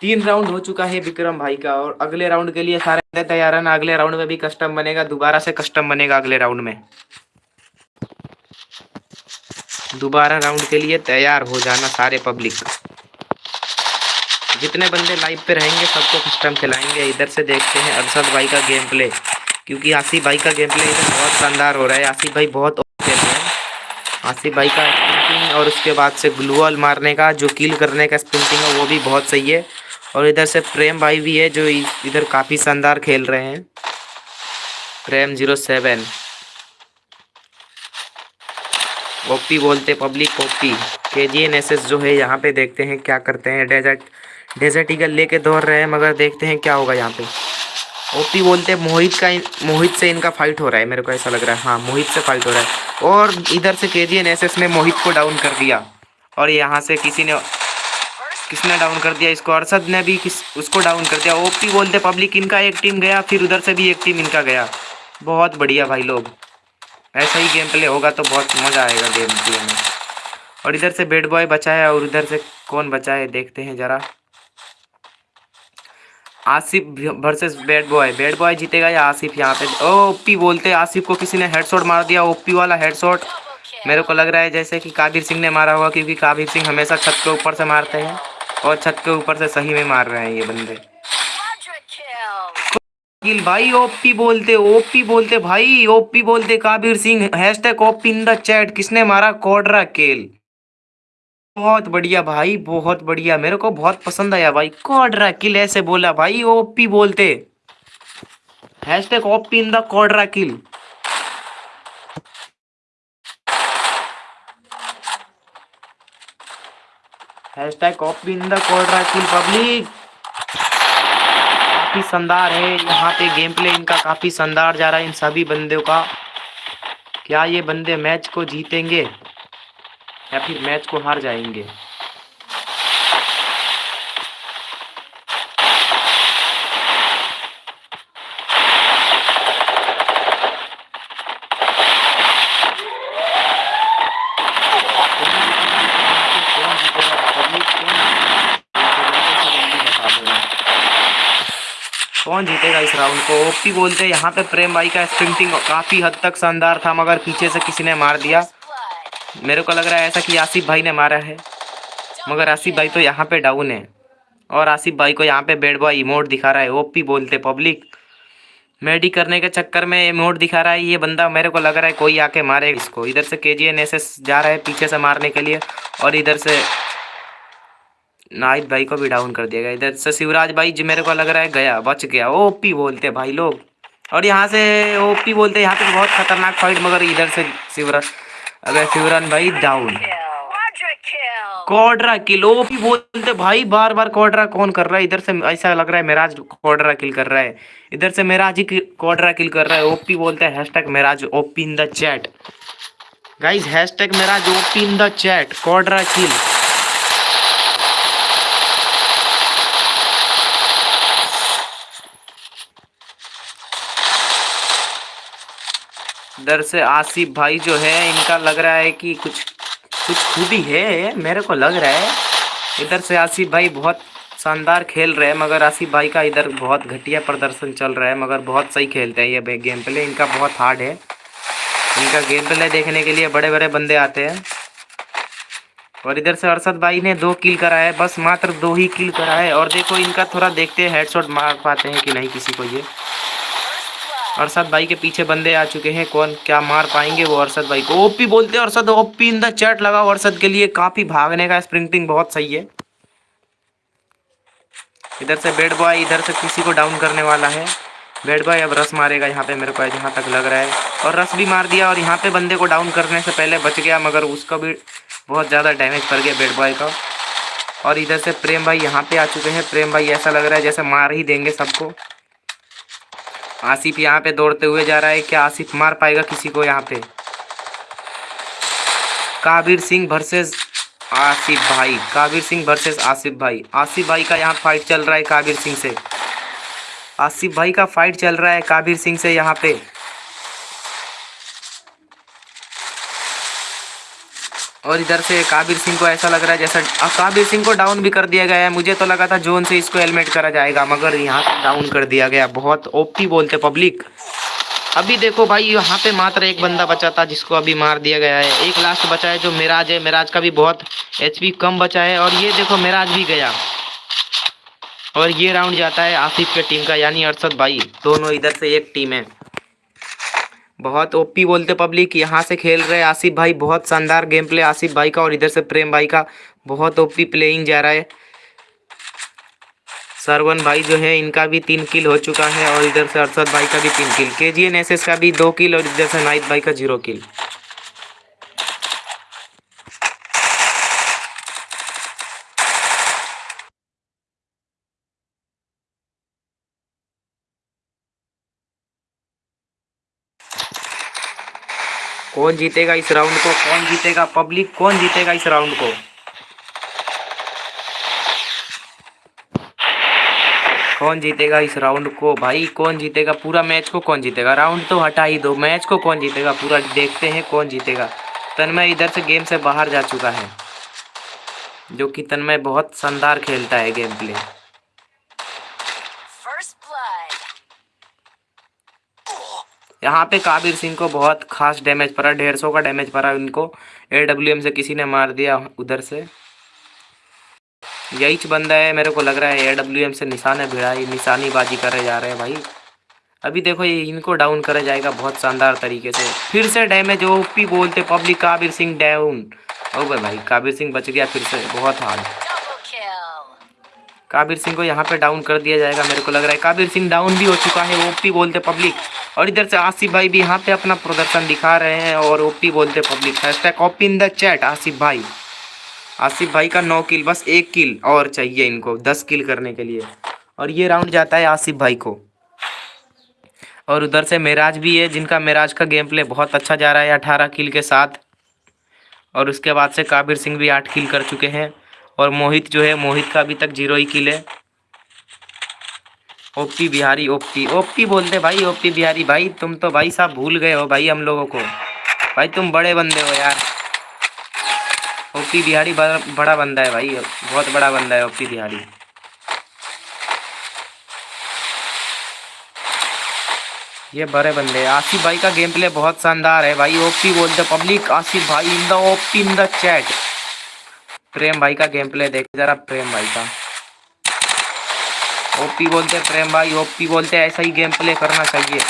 तीन राउंड हो चुका है विक्रम भाई का और अगले राउंड के लिए सारे तैयार है। ना अगले राउंड में भी कस्टम बनेगा, दोबारा से कस्टम बनेगा अगले राउंड में। दोबारा राउंड के लिए तैयार हो जाना सारे पब्लिक जितने बंदे लाइव पे रहेंगे, सबको कस्टम खिलाएँगे। इधर से देखते हैं अरशद भाई का गेम प्ले क्योंकि आसिफ भाई का गेम प्ले इधर बहुत शानदार हो रहा है। आसिफ भाई बहुत खेल रहे हैं। आसिफ भाई का स्प्रिंटिंग और उसके बाद से ग्लूअल मारने का, जो किल करने का स्प्रिंटिंग है, वो भी बहुत सही है। और इधर से प्रेम भाई भी है, जो इधर काफ़ी शानदार खेल रहे हैं। Prem zero seven. ओपी बोलते public OP K G N S S जो है, यहाँ पे देखते हैं क्या करते हैं। डेजर्ट डेजर्ट ईगल लेके दौड़ रहे हैं, मगर देखते हैं क्या होगा यहाँ पे। ओपी बोलते हैं, मोहित का मोहित से इनका फाइट हो रहा है, मेरे को ऐसा लग रहा है। हाँ मोहित से फाइट हो रहा है। और इधर से के जी ने मोहित को डाउन कर दिया। और यहाँ से किसी ने, किसने डाउन कर दिया इसको? अरसद ने भी किस, उसको डाउन कर दिया। ओपी बोलते पब्लिक इनका एक टीम गया, फिर उधर से भी एक टीम इनका गया। बहुत बढ़िया भाई लोग। ऐसा ही गेम प्ले होगा तो बहुत मज़ा आएगा गेम प्ले में। और इधर से बेड बॉय बचा है और उधर से कौन बचाए, देखते हैं ज़रा। Asif versus bad boy bad boy जीतेगा या आसिफ यहाँ पे? ओपी बोलते आसिफ को किसी ने हेडशॉट मार दिया, ओपी वाला हेडशॉट मेरे को लग रहा है जैसे कि काबिर सिंह ने मारा होगा, क्योंकि काबिर सिंह हमेशा छत के ऊपर से मारते हैं और छत के ऊपर से सही में मार रहे हैं ये बंदे। भाई, ओपी बोलते ओपी बोलते, भाई, ओपी बोलते Kabir Singh hashtag OP in the chat किसने मारा? कोडरा केल। बहुत बढ़िया भाई, बहुत बढ़िया। मेरे को बहुत पसंद आया भाई। कोडरा किल ऐसे बोला भाई, ओपी बोलते। Hashtag OP in the Kodra kill OP in the kill public. काफ़ी शानदार है यहाँ पे गेम प्ले इनका काफ़ी शानदार जा रहा है इन सभी बंदों का। क्या ये बंदे मैच को जीतेंगे? या फिर मैच को हार जाएँगे कौन जीतेगा इस राउंड को ओपी बोलते हैं, यहाँ पे प्रेम भाई का स्प्रिंटिंग काफ़ी हद तक शानदार था, मगर पीछे से किसी ने मार दिया. मेरे को लग रहा है ऐसा कि आसिफ भाई ने मारा है। मगर आसिफ भाई तो यहाँ पे डाउन है। और आसिफ भाई को यहाँ पे बेड बॉय इमोट दिखा रहा है। ओपी बोलते पब्लिक मेडी करने के चक्कर में इमोट दिखा रहा है। ये बंदा मेरे को लग रहा है कोई आके मारे इसको। इधर से के जी जा रहा है पीछे से मारने के लिए। और इधर से नाहिद भाई को भी डाउन कर दिया गया। इधर से शिवराज भाई जी मेरे को लग रहा है गया, बच गया। ओपी बोलते भाई लोग। और यहाँ से ओपी बोलते, यहाँ पे बहुत खतरनाक फाइट मगर इधर से शिवराज अगर शिवराज भाई डाउन कॉड्रा किल वो भी बोलते भाई बार बार कोडरा कौन कर रहा है? इधर से ऐसा लग रहा है मेराज कोड्रा किल कर रहा है। इधर से मेराज ही कोड्रा किल कर रहा है। ओपी बोलते हैं hashtag Meraj OP in the chat guys hashtag Meraj OP in the chat Kodra kill इधर से आसिफ भाई जो है, इनका लग रहा है कि कुछ कुछ खूबी है, मेरे को लग रहा है। इधर से आसिफ भाई बहुत शानदार खेल रहे हैं, मगर आसिफ भाई का इधर बहुत घटिया प्रदर्शन चल रहा है, मगर बहुत सही खेलते हैं ये गेम प्ले इनका बहुत हार्ड है। इनका गेम प्ले देखने के लिए बड़े बड़े बंदे आते हैं। और इधर से अरसद भाई ने दो किल करा है, बस मात्र दो ही किल करा है। और देखो, इनका थोड़ा देखते हैं हेडशॉट मार पाते हैं कि नहीं किसी को ये। अरशद भाई के पीछे बंदे आ चुके हैं। कौन क्या मार पाएँगे वो अरशद भाई को? ओपी बोलते हैं Arshad OP in the chat लगाओ अरशद के लिए। काफ़ी भागने का स्प्रिंटिंग बहुत सही है। इधर से बेड बॉय, इधर से किसी को डाउन करने वाला है। बेड बॉय अब रस मारेगा यहाँ पे, मेरे को जहाँ तक लग रहा है। और रस भी मार दिया और यहाँ पे बंदे को डाउन करने से पहले बच गया, मगर उसका भी बहुत ज़्यादा डैमेज पड़ गया बेड बॉय का। और इधर से प्रेम भाई यहाँ पे आ चुके हैं। प्रेम भाई ऐसा लग रहा है जैसे मार ही देंगे सबको। आसिफ यहाँ पे दौड़ते हुए जा रहा है। क्या आसिफ मार पाएगा किसी को यहाँ पे? काबिर सिंह वर्सेस आसिफ भाई। काबिर सिंह वर्सेस आसिफ भाई। आसिफ भाई का यहाँ फाइट चल रहा है काबिर सिंह से। आसिफ भाई का फाइट चल रहा है काबिर सिंह से यहाँ पे। और इधर से काबिर सिंह को ऐसा लग रहा है जैसा, अब काबिर सिंह को डाउन भी कर दिया गया है। मुझे तो लगा था जोन से इसको हेलमेट करा जाएगा, मगर यहाँ पे डाउन कर दिया गया। बहुत ओपी बोलते पब्लिक अभी देखो भाई, यहाँ पे मात्र एक बंदा बचा था जिसको अभी मार दिया गया है। एक लास्ट बचा है जो मिराज है। मिराज का भी बहुत एचपी कम बचा है। और ये देखो मिराज भी गया। और ये राउंड जाता है आसिफ के टीम का, यानी अरशद भाई। दोनों इधर से एक टीम है। बहुत ओपी बोलते पब्लिक यहाँ से खेल रहे आसिफ भाई, बहुत शानदार गेम प्ले आसिफ भाई का और इधर से प्रेम भाई का, बहुत ओपी प्लेइंग जा रहा है। सरवन भाई जो है, इनका भी तीन किल हो चुका है और इधर से अरसद भाई का भी तीन किल के जी का भी दो किल और इधर से नाइट भाई का ज़ीरो किल कौन जीतेगा इस राउंड को? कौन जीतेगा? पब्लिक कौन जीतेगा इस राउंड को? कौन जीतेगा इस राउंड को? भाई, कौन जीतेगा? पूरा मैच को कौन जीतेगा? राउंड तो हटा ही दो, मैच को कौन जीतेगा? पूरा देखते हैं कौन जीतेगा। तन्मय इधर से गेम से बाहर जा चुका है, जो कि तन्मय बहुत शानदार खेलता है गेम प्ले। यहाँ पे काबिर सिंह को बहुत खास डैमेज पड़ा, डेढ़ सौ का डैमेज पड़ा इनको। ए डब्ल्यू एम से किसी ने मार दिया उधर से। यही बंदा है, मेरे को लग रहा है ए डब्ल्यू एम से निशाने भिड़ाई निशानीबाजी करे जा रहे हैं भाई। अभी देखो ये इनको डाउन करा जाएगा बहुत शानदार तरीके से। फिर से डैमेज ओपी बोलते public Kabir Singh down over भाई, काबिर सिंह बच गया फिर से, बहुत हार्ड. काबिर सिंह को यहाँ पे डाउन कर दिया जाएगा, मेरे को लग रहा है। काबिर सिंह डाउन भी हो चुका है ओपी बोलते पब्लिक और इधर से आसिफ भाई भी यहाँ पे अपना प्रदर्शन दिखा रहे हैं और ओपी बोलते public hashtag OP in the chat Asif भाई। आसिफ भाई का नौ किल बस एक किल और चाहिए इनको, दस किल करने के लिए। और ये राउंड जाता है आसिफ भाई को। और उधर से मेराज भी है, जिनका मेराज का गेम प्ले बहुत अच्छा जा रहा है, अठारह किल के साथ। और उसके बाद से काबिर सिंह भी आठ किल कर चुके हैं। और मोहित जो है मोहित का अभी तक ज़ीरो ही किल है। ओपी बिहारी ओपी ओपी बोलते भाई ओपी बिहारी। भाई तुम तो भाई साहब भूल गए हो भाई हम लोगों को। भाई तुम बड़े बंदे हो यार। ओपी बिहारी बड़ा, बंदा है भाई बहुत बड़ा बंदा है ओपी बिहारी। ये बड़े बंदे आसिफ भाई का गेम प्ले बहुत शानदार है भाई। ओपी बोलते पब्लिक आसिफ भाई in the OP in the chat Prem भाई का गेम प्ले देख, जरा प्रेम भाई का। ओपी बोलते प्रेम भाई ओपी बोलते ऐसा ही गेम प्ले करना चाहिए.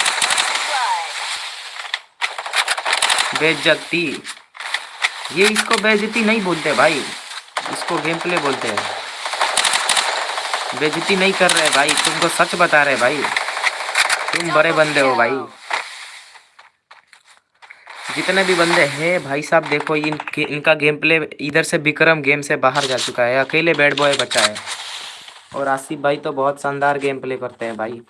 बेइज्जती। ये इसको बेजती नहीं बोलते भाई। इसको गेम प्ले बोलते हैं। बेजती नहीं कर रहे भाई, तुमको सच बता रहे भाई। तुम बड़े बंदे हो भाई। जितने भी बंदे हैं, भाई साहब देखो, इन इनका गेम प्ले इधर से विक्रम गेम से बाहर जा चुका है। अकेले बैड बॉय बचा है। और आसिफ भाई तो बहुत शानदार गेम प्ले करते हैं भाई।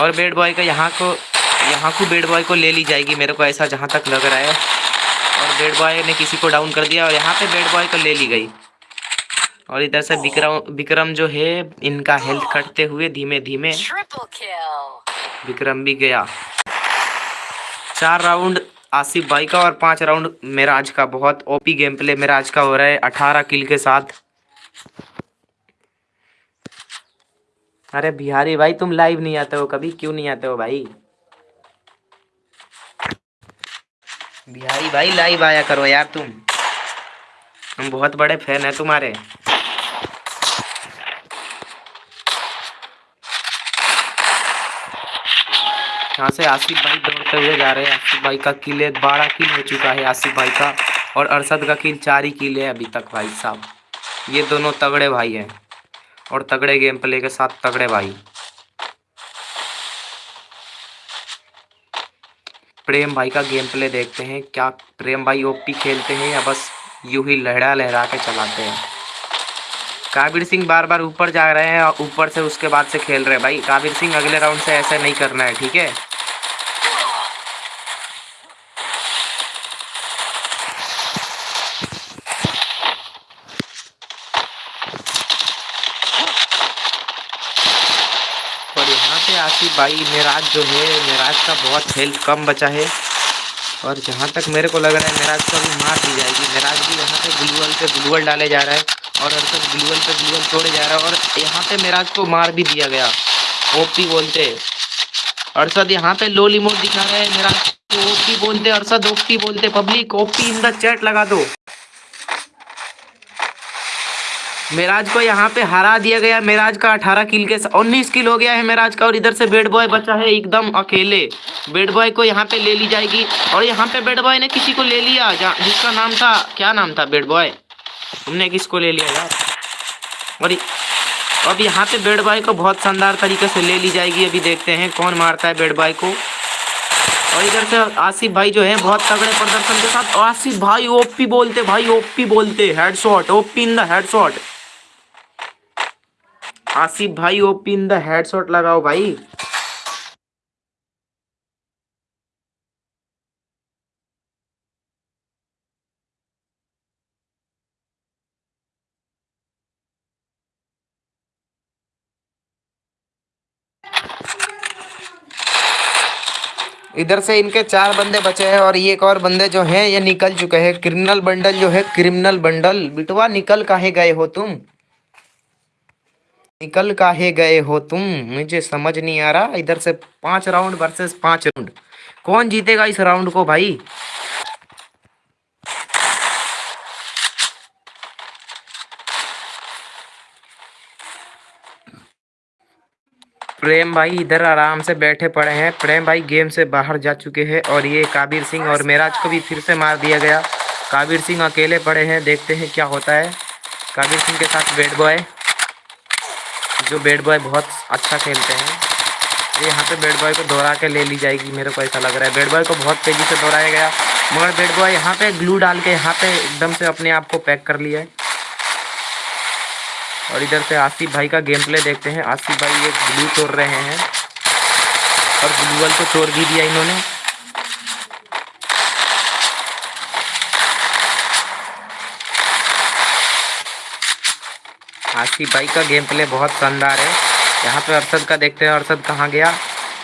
और बेड बॉय का यहाँ को यहाँ को बेड बॉय को ले ली जाएगी, मेरे को ऐसा जहाँ तक लग रहा है। और बेड बॉय ने किसी को डाउन कर दिया और यहाँ पे बेड बॉय को ले ली गई। और इधर से विक्रम विक्रम जो है इनका हेल्थ कटते हुए धीमे धीमे विक्रम भी गया। चार राउंड आसिफ भाई का और पाँच राउंड मेराज का। बहुत ओपी गेम प्ले मेराज का हो रहा है अठारह किल के साथ। अरे बिहारी भाई तुम लाइव नहीं आते हो कभी? क्यों नहीं आते हो भाई? बिहारी भाई लाइव आया करो यार तुम। हम बहुत बड़े फ़ैन है तुम्हारे। यहाँ से आसिफ भाई दौड़ते हुए जा रहे हैं। आसिफ भाई का किले बारह किल हो चुका है आसिफ भाई का और अरसद का किल चार ही किल है अभी तक भाई साहब। ये दोनों तगड़े भाई हैं और तगड़े गेम प्ले के साथ तगड़े भाई। प्रेम भाई का गेम प्ले देखते हैं, क्या प्रेम भाई ओपी खेलते हैं या बस यूँ ही लहरा लहरा के चलाते हैं? काबिर सिंह बार बार ऊपर जा रहे हैं और ऊपर से उसके बाद से खेल रहे हैं। भाई, काबिर सिंह अगले राउंड से ऐसा नहीं करना है, ठीक है? और यहाँ पे आसिफ भाई, मेराज जो है, मेराज का बहुत हेल्थ कम बचा है। और जहाँ तक मेरे को लग रहा है, मेराज को भी मार दी जाएगी। मेराज भी यहाँ पे ग्लूअल पे ग्लूअल डाले जा रहा है। और अरसद ग्लूअल पे ग्लूअल तोड़े जा रहा है और यहाँ पे मेराज को मार भी दिया गया। ओपी बोलते। अरसद यहाँ पे लो लिमोट दिखा रहे हैं मेरा ओपी बोलते, अरसद ओपी बोलते public OP in the chat लगा दो। मेराज को यहाँ पे हरा दिया गया, मेराज का 18 किल के 19 किल हो गया है मेराज का और इधर से बेड बॉय बचा है एकदम अकेले। बेड बॉय को यहाँ पे ले ली जाएगी और यहाँ पे बेड बॉय ने किसी को ले लिया जिसका नाम था क्या नाम था बेड बॉय तुमने किसको ले लिया यार? और अब यहाँ पे बेड बॉय को बहुत शानदार तरीके से ले ली जाएगी। अभी देखते हैं कौन मारता है बेड बॉय को। और इधर से आसिफ भाई जो है, बहुत तगड़े प्रदर्शन के साथ आसिफ भाई ओपी बोलते, भाई ओपी बोलते headshot OP in the headshot Asif भाई ओपी इन द हेडशॉट लगाओ भाई। इधर से इनके चार बंदे बचे हैं और ये एक और बंदे जो हैं, ये निकल चुके हैं। क्रिमिनल बंडल जो है, क्रिमिनल बंडल। बिटवा, निकल काहे गए हो तुम? निकल काहे गए हो तुम? मुझे समझ नहीं आ रहा। इधर से पाँच राउंड वर्सेस पाँच राउंड कौन जीतेगा इस राउंड को भाई? प्रेम भाई इधर आराम से बैठे पड़े हैं। प्रेम भाई गेम से बाहर जा चुके हैं और ये काबिर सिंह और मेराज को भी फिर से मार दिया गया। काबिर सिंह अकेले पड़े हैं, देखते हैं क्या होता है। काबिर सिंह के साथ बैड बॉय जो बैड बॉय बहुत अच्छा खेलते हैं। ये यहाँ पे बैड बॉय को दोहरा के ले ली जाएगी, मेरे को ऐसा लग रहा है। बैड बॉय को बहुत तेज़ी से दोहराया गया, मगर बैड बॉय यहाँ पे ग्लू डाल के यहाँ पे एकदम से अपने आप को पैक कर लिया है। और इधर से आसिफ भाई का गेम प्ले देखते हैं। आसिफ भाई एक ब्लू तोड़ रहे हैं। और ग्लूवल को तोड़ भी दिया इन्होंने। आसिफ भाई का गेम प्ले बहुत शानदार है। यहाँ पे अरशद का देखते हैं अरशद कहाँ गया?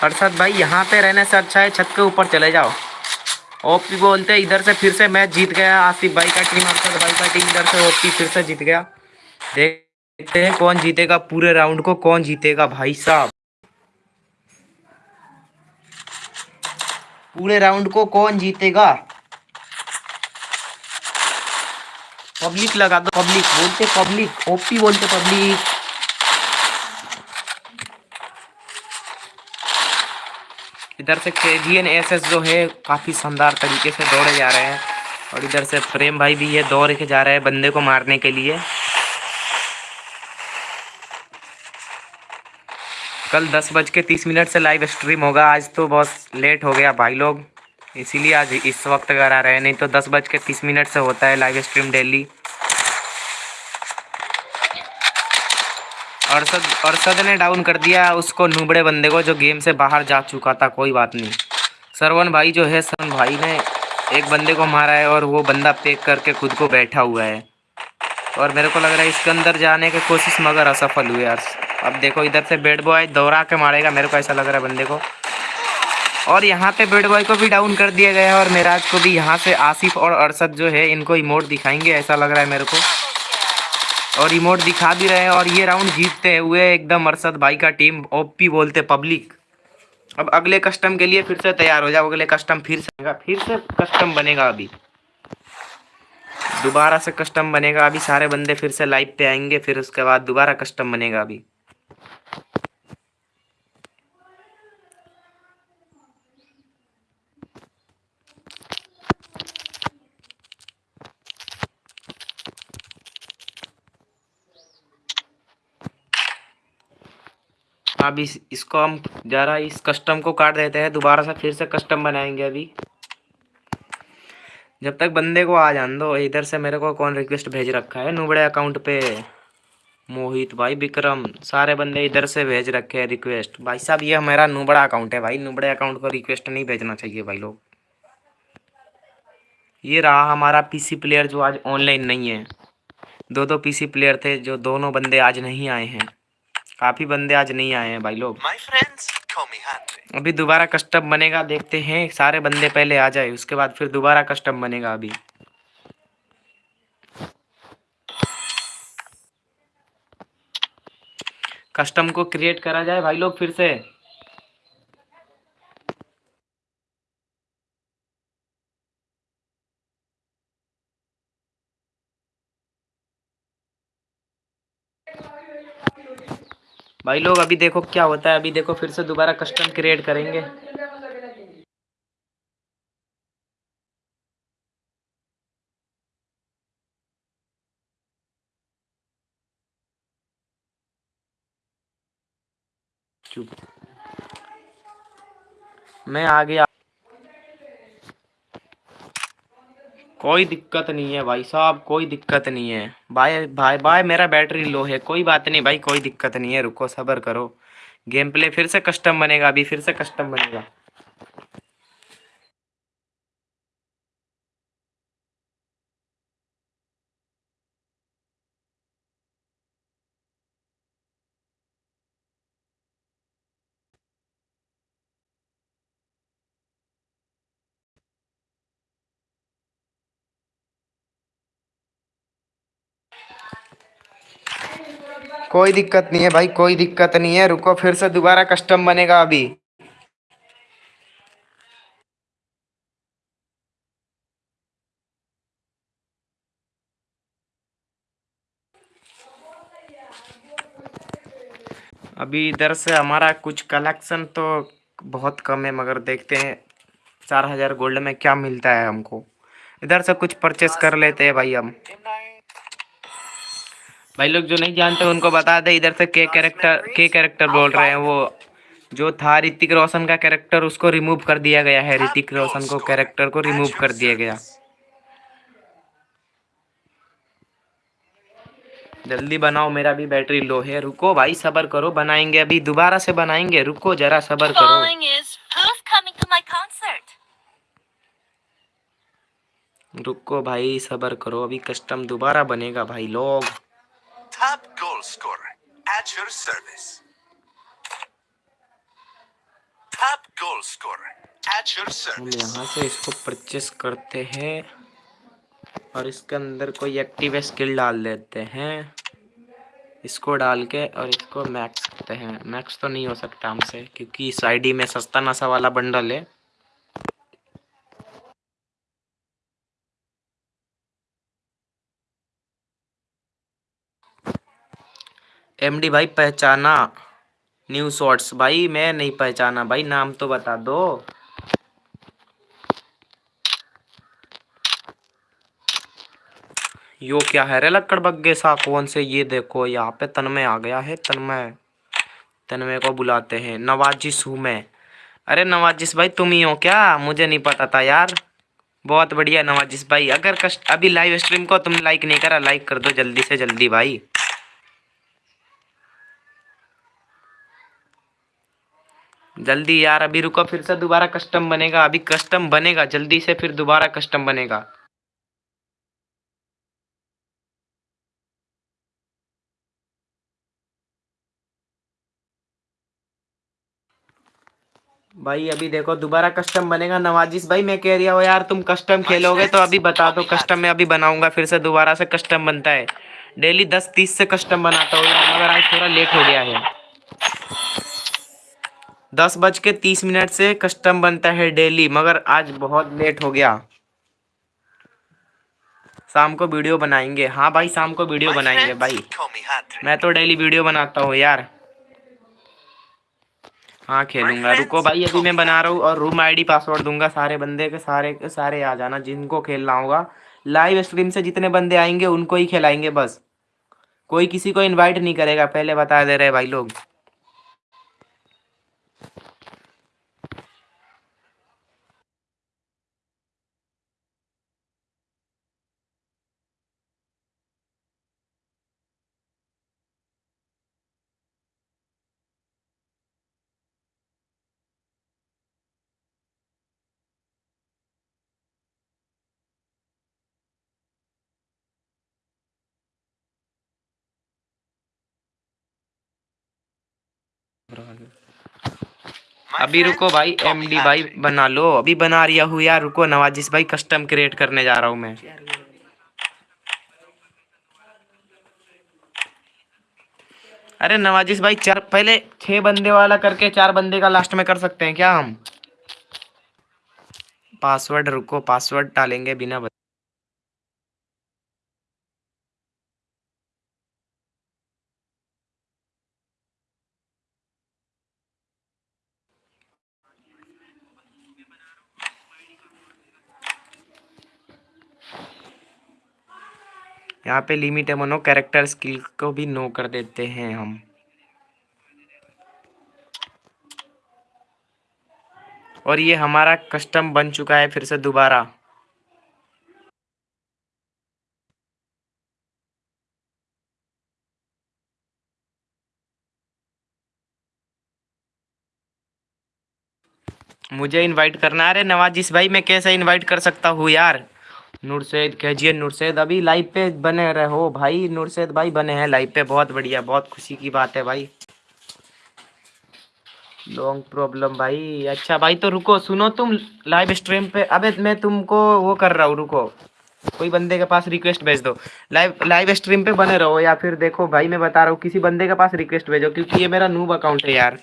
अरशद भाई, यहाँ पे रहने से अच्छा है, छत के ऊपर चले जाओ। ओपी बोलते इधर से फिर से मैच जीत गया। आसिफ भाई का टीम अरशद भाई का टीम इधर से ओपी फिर से जीत गया। देखते हैं, कौन जीतेगा पूरे राउंड को, कौन जीतेगा भाई साहब? पूरे राउंड को कौन जीतेगा? पब्लिक लगा दो, पब्लिक बोलते पब्लिक, ओपी बोलते पब्लिक। इधर से के एस एस जो है, काफ़ी शानदार तरीके से दौड़े जा रहे हैं। और इधर से प्रेम भाई भी ये दौड़ के जा रहे हैं बंदे को मारने के लिए। कल दस बज के तीस मिनट से लाइव स्ट्रीम होगा। आज तो बहुत लेट हो गया भाई लोग। इसीलिए आज इस वक्त आ रहे हैं। नहीं तो दस बज के तीस मिनट से होता है live stream daily Arshad Arshad ने डाउन कर दिया उसको नूबड़े बंदे को जो गेम से बाहर जा चुका था, कोई बात नहीं। सरवन भाई जो है, सरवन भाई ने एक बंदे को मारा है और वो बंदा पेक करके खुद को बैठा हुआ है। और मेरे को लग रहा है इसके अंदर जाने की कोशिश मगर असफल हुए यार अब देखो इधर से बेड बॉय दौड़ा के मारेगा, मेरे को ऐसा लग रहा है बंदे को। और यहाँ पे बेड बॉय को भी डाउन कर दिया गया है और मेराज को भी यहाँ से आसिफ और अरसद जो है, इनको इमोट दिखाएँगे, ऐसा लग रहा है मेरे को। और इमोट दिखा भी रहे हैं और ये राउंड जीतते हुए एकदम अरसद भाई का टीम ओपी बोलते पब्लिक अब अगले कस्टम के लिए फिर से तैयार हो जाओ, अगले कस्टम फिर से फिर से कस्टम बनेगा अभी। दोबारा से कस्टम बनेगा, अभी सारे बंदे फिर से लाइव पे आएँगे, फिर उसके बाद दोबारा कस्टम बनेगा अभी। अब इस, इसको हम जरा इस कस्टम को काट देते हैं, दोबारा से फिर से कस्टम बनाएँगे अभी। जब तक बंदे को आ जान दो, इधर से मेरे को कौन रिक्वेस्ट भेज रखा है? नुबड़े अकाउंट पे। मोहित भाई विक्रम, सारे बंदे इधर से भेज रखे हैं रिक्वेस्ट भाई साहब, ये हमारा नुबड़ा अकाउंट है भाई। नुबड़े अकाउंट को रिक्वेस्ट नहीं भेजना चाहिए भाई लोग। ये रहा हमारा पीसी प्लेयर जो आज ऑनलाइन नहीं है। दो दो पीसी प्लेयर थे, जो दोनों बंदे आज नहीं आए हैं। काफ़ी बंदे आज नहीं आए हैं भाई लोग। Friends. अभी दोबारा कस्टम बनेगा देखते हैं सारे बंदे पहले आ जाए उसके बाद फिर दोबारा कस्टम बनेगा अभी। कस्टम को क्रिएट करा जाए भाई लोग फिर से। भाई लोग, अभी देखो क्या होता है। अभी देखो फिर से दोबारा कस्टम क्रिएट करेंगे। मैं आ गया कोई दिक्कत नहीं है भाई साहब, कोई दिक्कत नहीं है। भाई भाई भाई, मेरा बैटरी लो है, कोई बात नहीं भाई, कोई दिक्कत नहीं है, रुको, सबर करो। गेम प्ले फिर से कस्टम बनेगा, अभी फिर से कस्टम बनेगा। कोई दिक्कत नहीं है भाई, कोई दिक्कत नहीं है। रुको, फिर से दोबारा कस्टम बनेगा अभी। अभी इधर से हमारा कुछ कलेक्शन तो बहुत कम है, मगर देखते हैं चार हज़ार गोल्ड में क्या मिलता है हमको। इधर से कुछ परचेस कर लेते हैं भाई हम। भाई लोग जो नहीं जानते उनको बता दे, इधर से के कैरेक्टर के कैरेक्टर बोल रहे हैं वो। जो था ऋतिक रोशन का कैरेक्टर उसको रिमूव कर दिया गया है। ऋतिक रोशन को कैरेक्टर को रिमूव कर दिया गया। जल्दी बनाओ मेरा भी बैटरी लो है रुको भाई, सबर करो। बनाएँगे अभी। दोबारा से बनाएँगे। रुको, जरा सबर करो? रुको भाई, सबर करो। अभी कस्टम दोबारा बनेगा भाई लोग। Top goal scorer at your service. Top goal scorer at your हम service. यहाँ से इसको परचेस करते हैं और इसके अंदर कोई एक्टिव स्किल डाल देते हैं इसको डाल के और इसको मैक्स करते हैं मैक्स तो नहीं हो सकता हमसे, क्योंकि इस आईडी में सस्ता नशा वाला बंडल है एमडी भाई, पहचाना न्यू शॉर्ट्स भाई, मैं नहीं पहचाना। भाई, नाम तो बता दो। यो क्या है रे लक्कड़ बग्गे सा कौन से? ये देखो, यहाँ पे तन्मय आ गया है। तन्मय तन्मय को बुलाते हैं। नवाजिश हूँ मैं अरे नवाजिश भाई, तुम ही हो क्या? मुझे नहीं पता था यार। बहुत बढ़िया नवाजिश भाई। अगर कस्ट अभी लाइव स्ट्रीम को तुम लाइक नहीं करा लाइक कर दो जल्दी से जल्दी भाई। जल्दी यार अभी रुको फिर से दोबारा कस्टम बनेगा अभी कस्टम बनेगा जल्दी से फिर दोबारा कस्टम बनेगा। भाई अभी देखो दोबारा कस्टम बनेगा नवाजिश भाई मैं कह रहा हूँ यार तुम कस्टम खेलोगे तो अभी बता दो कस्टम में अभी बनाऊँगा फिर से दोबारा से कस्टम बनता है। डेली दस तीस से कस्टम बनाता हूँ मगर आज थोड़ा लेट हो गया है। दस बज के तीस मिनट से कस्टम बनता है डेली मगर आज बहुत लेट हो गया। शाम को वीडियो बनाएँगे। हाँ भाई शाम को वीडियो बनाएँगे भाई. मैं तो डेली वीडियो बनाता हूँ यार। हाँ खेलूँगा। रुको भाई अभी मैं बना रहा हूँ और रूम आईडी पासवर्ड दूँगा सारे बंदे के सारे के सारे आ जाना जिनको खेलना होगा। लाइव स्ट्रीम से जितने बंदे आएँगे उनको ही खिलाएँगे बस। कोई किसी को इनवाइट नहीं करेगा पहले बता दे रहे भाई लोग। अभी रुको भाई me एमडी भाई बना लो। अभी बना रिया हूँ यार रुको नवाजिश भाई कस्टम क्रिएट करने जा रहा हूँ मैं। अरे नवाजिश भाई चार पहले छह बंदे वाला करके चार बंदे का लास्ट में कर सकते हैं क्या हम? पासवर्ड रुको पासवर्ड डालेंगे बिना यहाँ पे लिमिट है, मनो कैरेक्टर स्किल को भी नो कर देते हैं हम। और ये हमारा कस्टम बन चुका है फिर से दोबारा। मुझे इनवाइट करना है अरे नवाजिश भाई, मैं कैसे इनवाइट कर सकता हूँ यार? नूरसैद कहिए नूरसैद, अभी लाइव पे बने रहो भाई। नूरसैद भाई बने हैं लाइव पे, बहुत बढ़िया, बहुत खुशी की बात है भाई। लॉन्ग प्रॉब्लम भाई। अच्छा भाई तो रुको, सुनो तुम लाइव स्ट्रीम पे। अबे, मैं तुमको वो कर रहा हूँ, रुको। कोई बंदे के पास रिक्वेस्ट भेज दो। लाइव लाइव स्ट्रीम पे बने रहो या फिर देखो भाई, मैं बता रहा हूँ, किसी बंदे के पास रिक्वेस्ट भेजो, क्योंकि ये मेरा नूब अकाउंट है यार।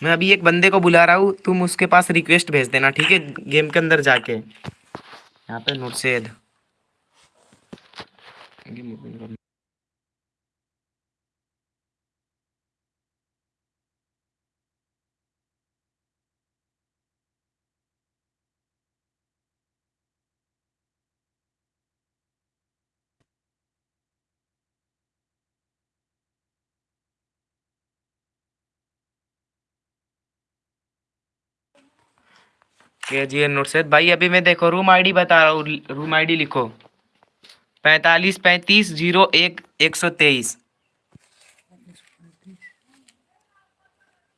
मैं अभी एक बंदे को बुला रहा हूँ, तुम उसके पास रिक्वेस्ट भेज देना, ठीक है? गेम के अंदर जाके। यहाँ पे नुरसेद के जी एन नुरसेद भाई, अभी मैं देखो रूम आईडी बता रहा हूँ रूम आईडी लिखो। पैंतालीस पैंतीस ज़ीरो एक एक सौ तेईस।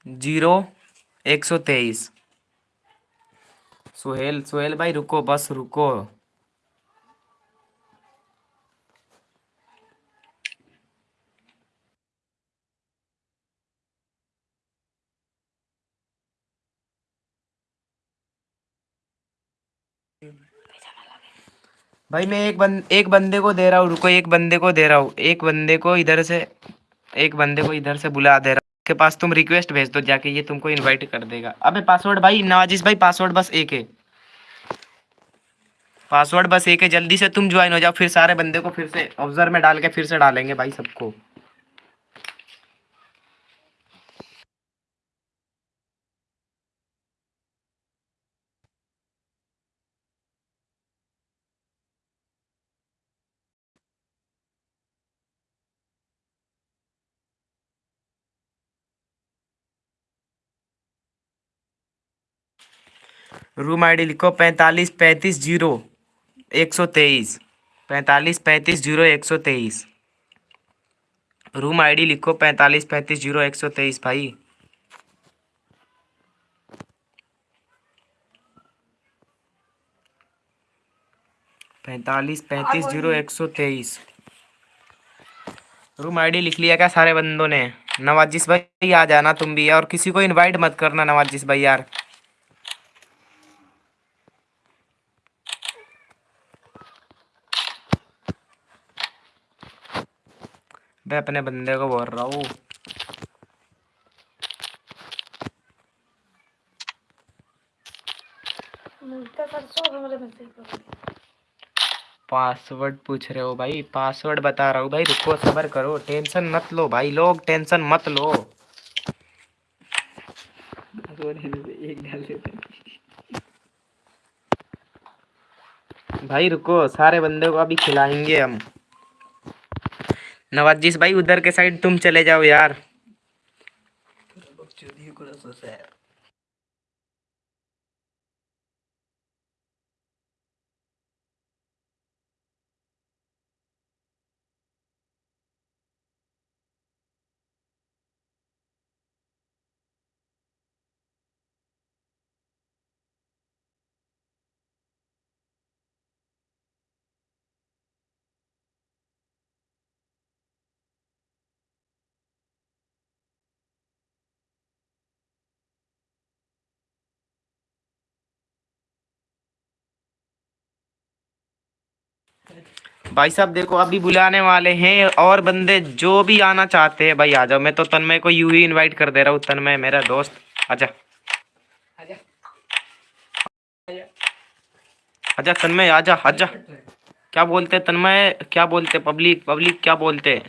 ज़ीरो एक सौ तेईस। सुहेल सुहेल भाई, रुको, बस रुको। भाई, मैं एक बंद एक बंदे को दे रहा हूँ, रुको, एक बंदे को दे रहा हूँ, एक बंदे को इधर से, एक बंदे को इधर से बुला दे रहा हूँ। के पास तुम रिक्वेस्ट भेज दो, जाके ये तुमको इनवाइट कर देगा। अबे पासवर्ड भाई, नवाजिश भाई पासवर्ड बस एक है। पासवर्ड बस एक है, जल्दी से तुम ज्वाइन हो जाओ, फिर सारे बंदे को फिर से ऑब्ज़र्व में डाल के फिर से डालेंगे भाई सबको। रूम आईडी लिखो पैंतालीस पैंतीस ज़ीरो एक सौ तेईस। पैंतालीस पैंतीस ज़ीरो एक सौ तेईस। रूम आईडी लिखो पैंतालीस पैंतीस ज़ीरो एक सौ तेईस भाई। पैंतालीस पैंतीस ज़ीरो एक सौ तेईस। रूम आईडी लिख लिया क्या सारे बंदों ने? नवाजिश भाई आ जाना तुम भी। और किसी को इनवाइट मत करना नवाजिश भाई यार। मैं अपने बंदे को बोल रहा हूँ पासवर्ड पूछ रहे हो भाई पासवर्ड बता रहा हूँ भाई रुको सबर करो टेंशन मत लो भाई लोग टेंशन मत लो। भाई रुको सारे बंदे को अभी खिलाएँगे हम। नवाजिश भाई उधर के साइड तुम चले जाओ यार। भाई साहब, देखो, अभी बुलाने वाले हैं और बंदे जो भी आना चाहते हैं। भाई, आ जाओ, मैं तो तन्मय को यू ही इनवाइट कर दे रहा हूँ। तन्मय, मेरा दोस्त आजा आजा तन्मय आजा आजा क्या बोलते हैं, तन्मय? क्या बोलते पब्लिक पब्लिक क्या बोलते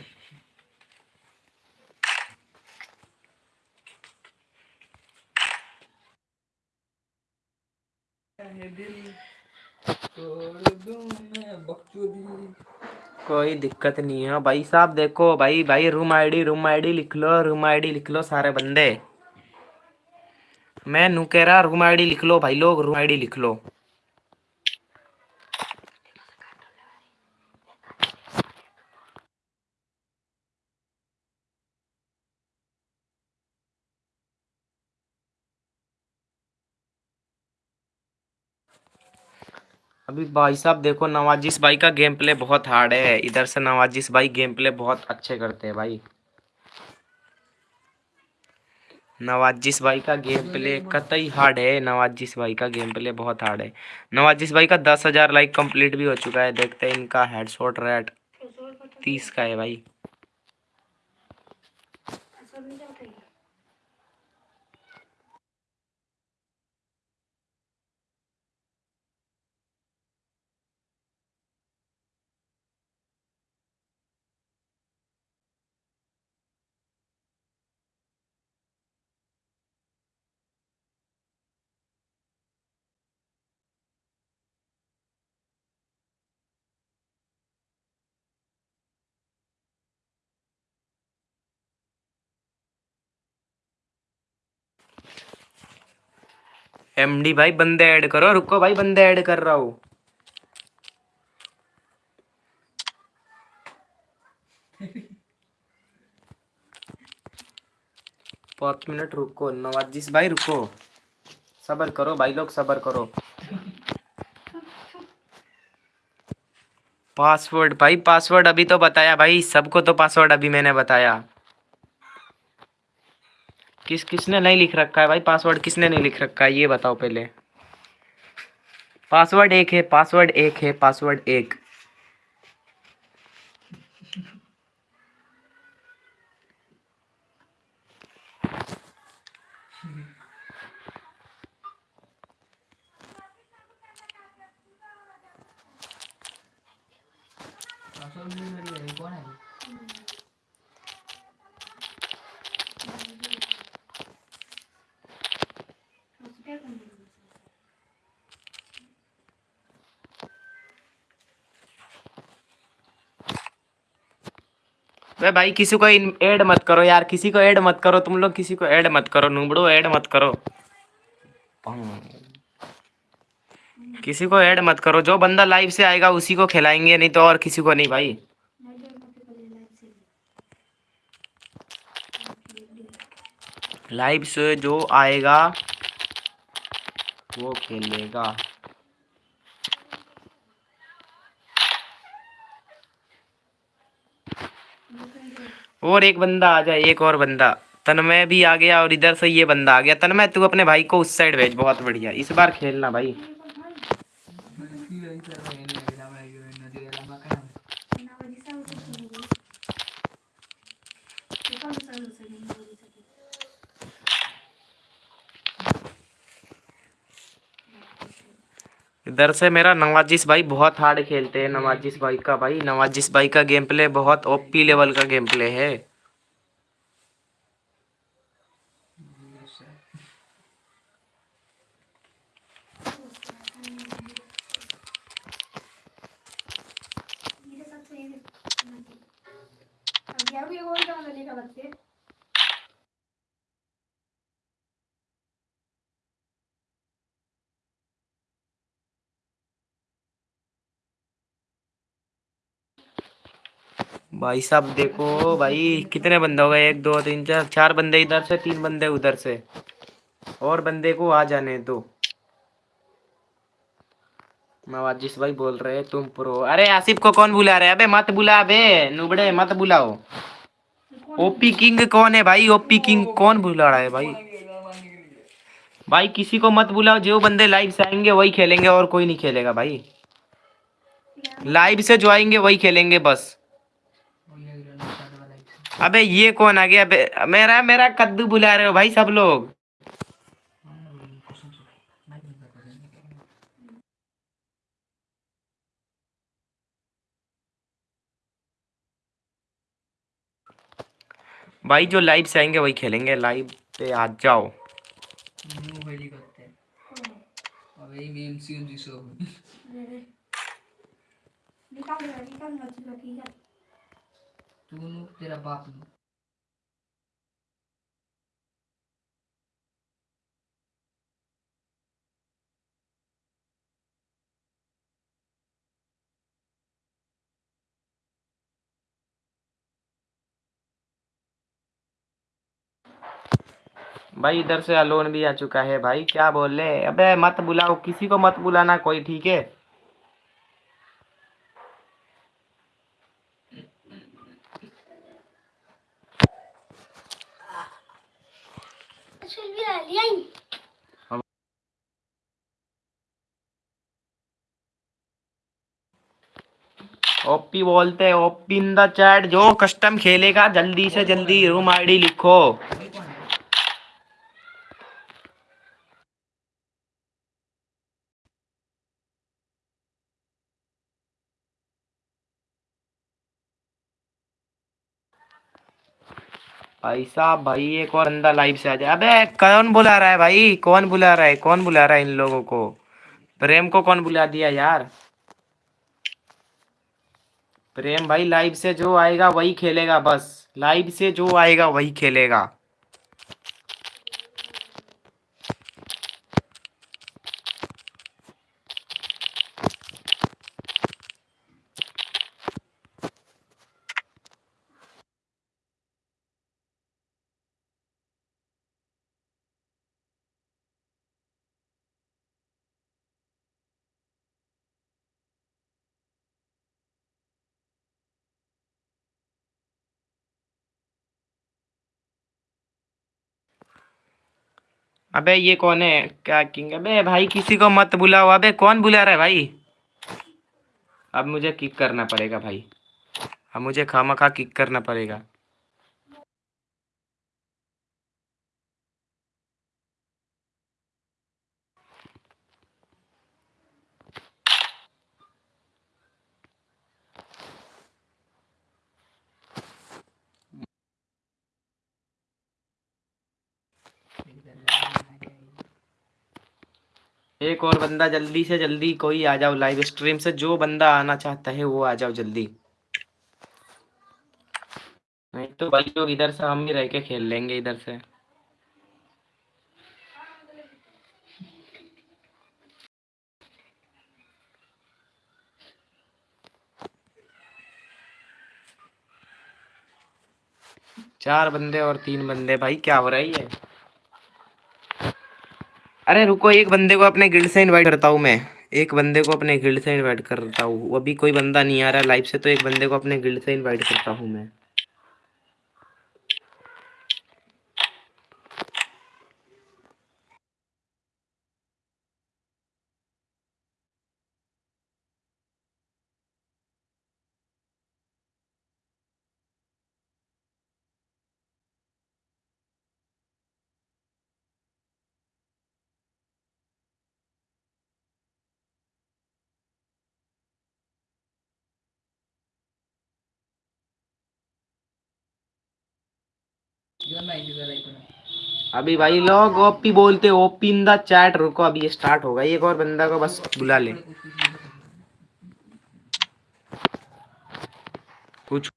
कोई दिक्कत नहीं है। भाई साहब देखो, भाई भाई रूम आईडी रूम आईडी लिख लो रूम आईडी लिख लो सारे बंदे। मैं नू कह रहा रूम आईडी लिख लो, भाई लोग रूम आईडी लिख लो। अभी भाई साहब देखो नवाजिश भाई का गेम प्ले बहुत हार्ड है। इधर से नवाजिश भाई गेम प्ले बहुत अच्छे करते हैं भाई। नवाजिश भाई का गेम प्ले कतई हार्ड है। नवाजिश भाई का गेम प्ले बहुत हार्ड है। नवाजिश भाई का दस हज़ार लाइक कंप्लीट भी हो चुका है। देखते हैं इनका हेडशॉट रेट तीस का है भाई। एमडी भाई, बंदे ऐड करो। रुको भाई, बंदे ऐड कर रहा हूँ। पाँच मिनट रुको नवाजिश भाई, रुको। सबर करो भाई लोग, सबर करो। पासवर्ड भाई, पासवर्ड अभी तो बताया भाई, सबको तो पासवर्ड अभी मैंने बताया। किस, किसने नहीं लिख रखा है भाई? पासवर्ड किसने नहीं लिख रखा है? ये बताओ पहले। पासवर्ड एक है पासवर्ड एक है पासवर्ड एक। भाई, किसी को ऐड मत करो यार, किसी को ऐड मत करो, तुम लोग किसी को ऐड मत करो, नुबड़ो, ऐड मत करो। किसी को ऐड मत करो, जो बंदा लाइव से आएगा, उसी को खिलाएँगे, नहीं तो और किसी को नहीं भाई। लाइव से जो आएगा, वो खेलेगा। और एक बंदा आ जाए, एक और बंदा। तन्मय भी आ गया और इधर से ये बंदा आ गया। तन्मय, तू अपने भाई को उस साइड भेज, बहुत बढ़िया। इस बार खेलना भाई। इधर से मेरा नवाजिश भाई बहुत हार्ड खेलते हैं नवाजिश भाई का भाई। नवाजिश भाई का गेम प्ले बहुत ओपी लेवल का गेम प्ले है भाई साहब देखो भाई, कितने बंदे हो गए? एक, दो, तीन, चार चार बंदे इधर से, तीन बंदे उधर से। और बंदे को आ जाने दो। नवाजिश भाई बोल रहे तुम प्रो अरे आसिफ को कौन बुला रहे अबे मत बुला, अबे। नुबड़े, मत बुलाओ। ओपी किंग कौन है भाई? ओपी किंग कौन बुला रहा है भाई? भाई, किसी को मत बुलाओ। जो बंदे लाइव से आएँगे, वही खेलेंगे और कोई नहीं खेलेगा भाई। लाइव से जो आएँगे, वही खेलेंगे बस। अबे ये कौन आ गया? अबे, मेरा मेरा कद्दू बुला रहे हो भाई सब लोग। भाई जो लाइव से आएँगे वही खेलेंगे। लाइव पे आ जाओ। निकाल निकाल मत तू नु तेरा बाप नु भाई, इधर से अलोन भी आ चुका है भाई। क्या बोल रहे अबे, मत बुलाओ। किसी को मत बुलाना, कोई ठीक है? ओपी बोलते हैं ओपी इन द चैट, जो कस्टम खेलेगा, जल्दी से जल्दी रूम आईडी लिखो। भाई साहब, भाई, एक और अंदा लाइव से आ जाए। अबे, कौन बुला रहा है भाई? कौन बुला रहा है? कौन बुला रहा है इन लोगों को? प्रेम को कौन बुला दिया यार? प्रेम भाई लाइव से जो आएगा वही खेलेगा बस। लाइव से जो आएगा वही खेलेगा। अबे ये कौन है? क्या किंग अबे भाई, किसी को मत बुलाओ। अबे कौन बुला रहा है भाई? अब मुझे किक करना पड़ेगा भाई। अब मुझे खामा खा किक करना पड़ेगा। एक और बंदा जल्दी से जल्दी कोई आ जाओ लाइव स्ट्रीम से, जो बंदा आना चाहता है वो आ जाओ जल्दी। नहीं तो भाई लोग इधर से हम ही रह के खेल लेंगे इधर से। चार बंदे और तीन बंदे, भाई क्या हो रहा है ये? अरे रुको, एक बंदे को अपने गिल्ड से इनवाइट करता हूँ मैं। एक बंदे को अपने गिल्ड से इनवाइट करता हूँ। अभी कोई बंदा नहीं आ रहा लाइफ से तो एक बंदे को अपने गिल्ड से इनवाइट करता हूँ मैं। अभी भाई लोग ओपी बोलते, ओपी इन द चैट, रुको, अभी ये स्टार्ट होगा। एक और बंदा को बस बुला ले। कुछ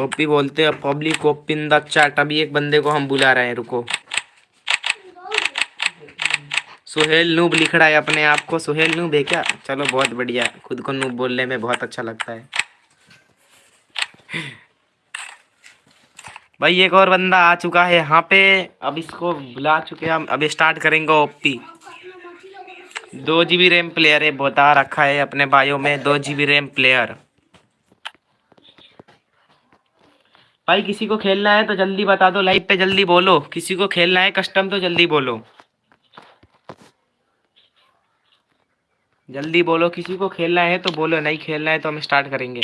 ओपी बोलते हैं public OP in the chat, अभी एक बंदे को हम बुला रहे हैं, रुको। सुहेल नूब लिख रहा है अपने आप को। सुहेल नूब है क्या? चलो, बहुत बढ़िया। खुद को नूब बोलने में बहुत अच्छा लगता है। भाई, एक और बंदा आ चुका है यहाँ पे। अब इसको बुला चुके हैं अभी स्टार्ट करेंगे ओपी दो जी बी रैम प्लेयर है, बता रखा है अपने बायो में। दो जी बी रैम प्लेयर भाई, किसी को खेलना है तो जल्दी बता दो। लाइव पे जल्दी बोलो। किसी को खेलना है कस्टम तो जल्दी बोलो। जल्दी बोलो, किसी को खेलना है तो बोलो, नहीं खेलना है तो हम स्टार्ट करेंगे।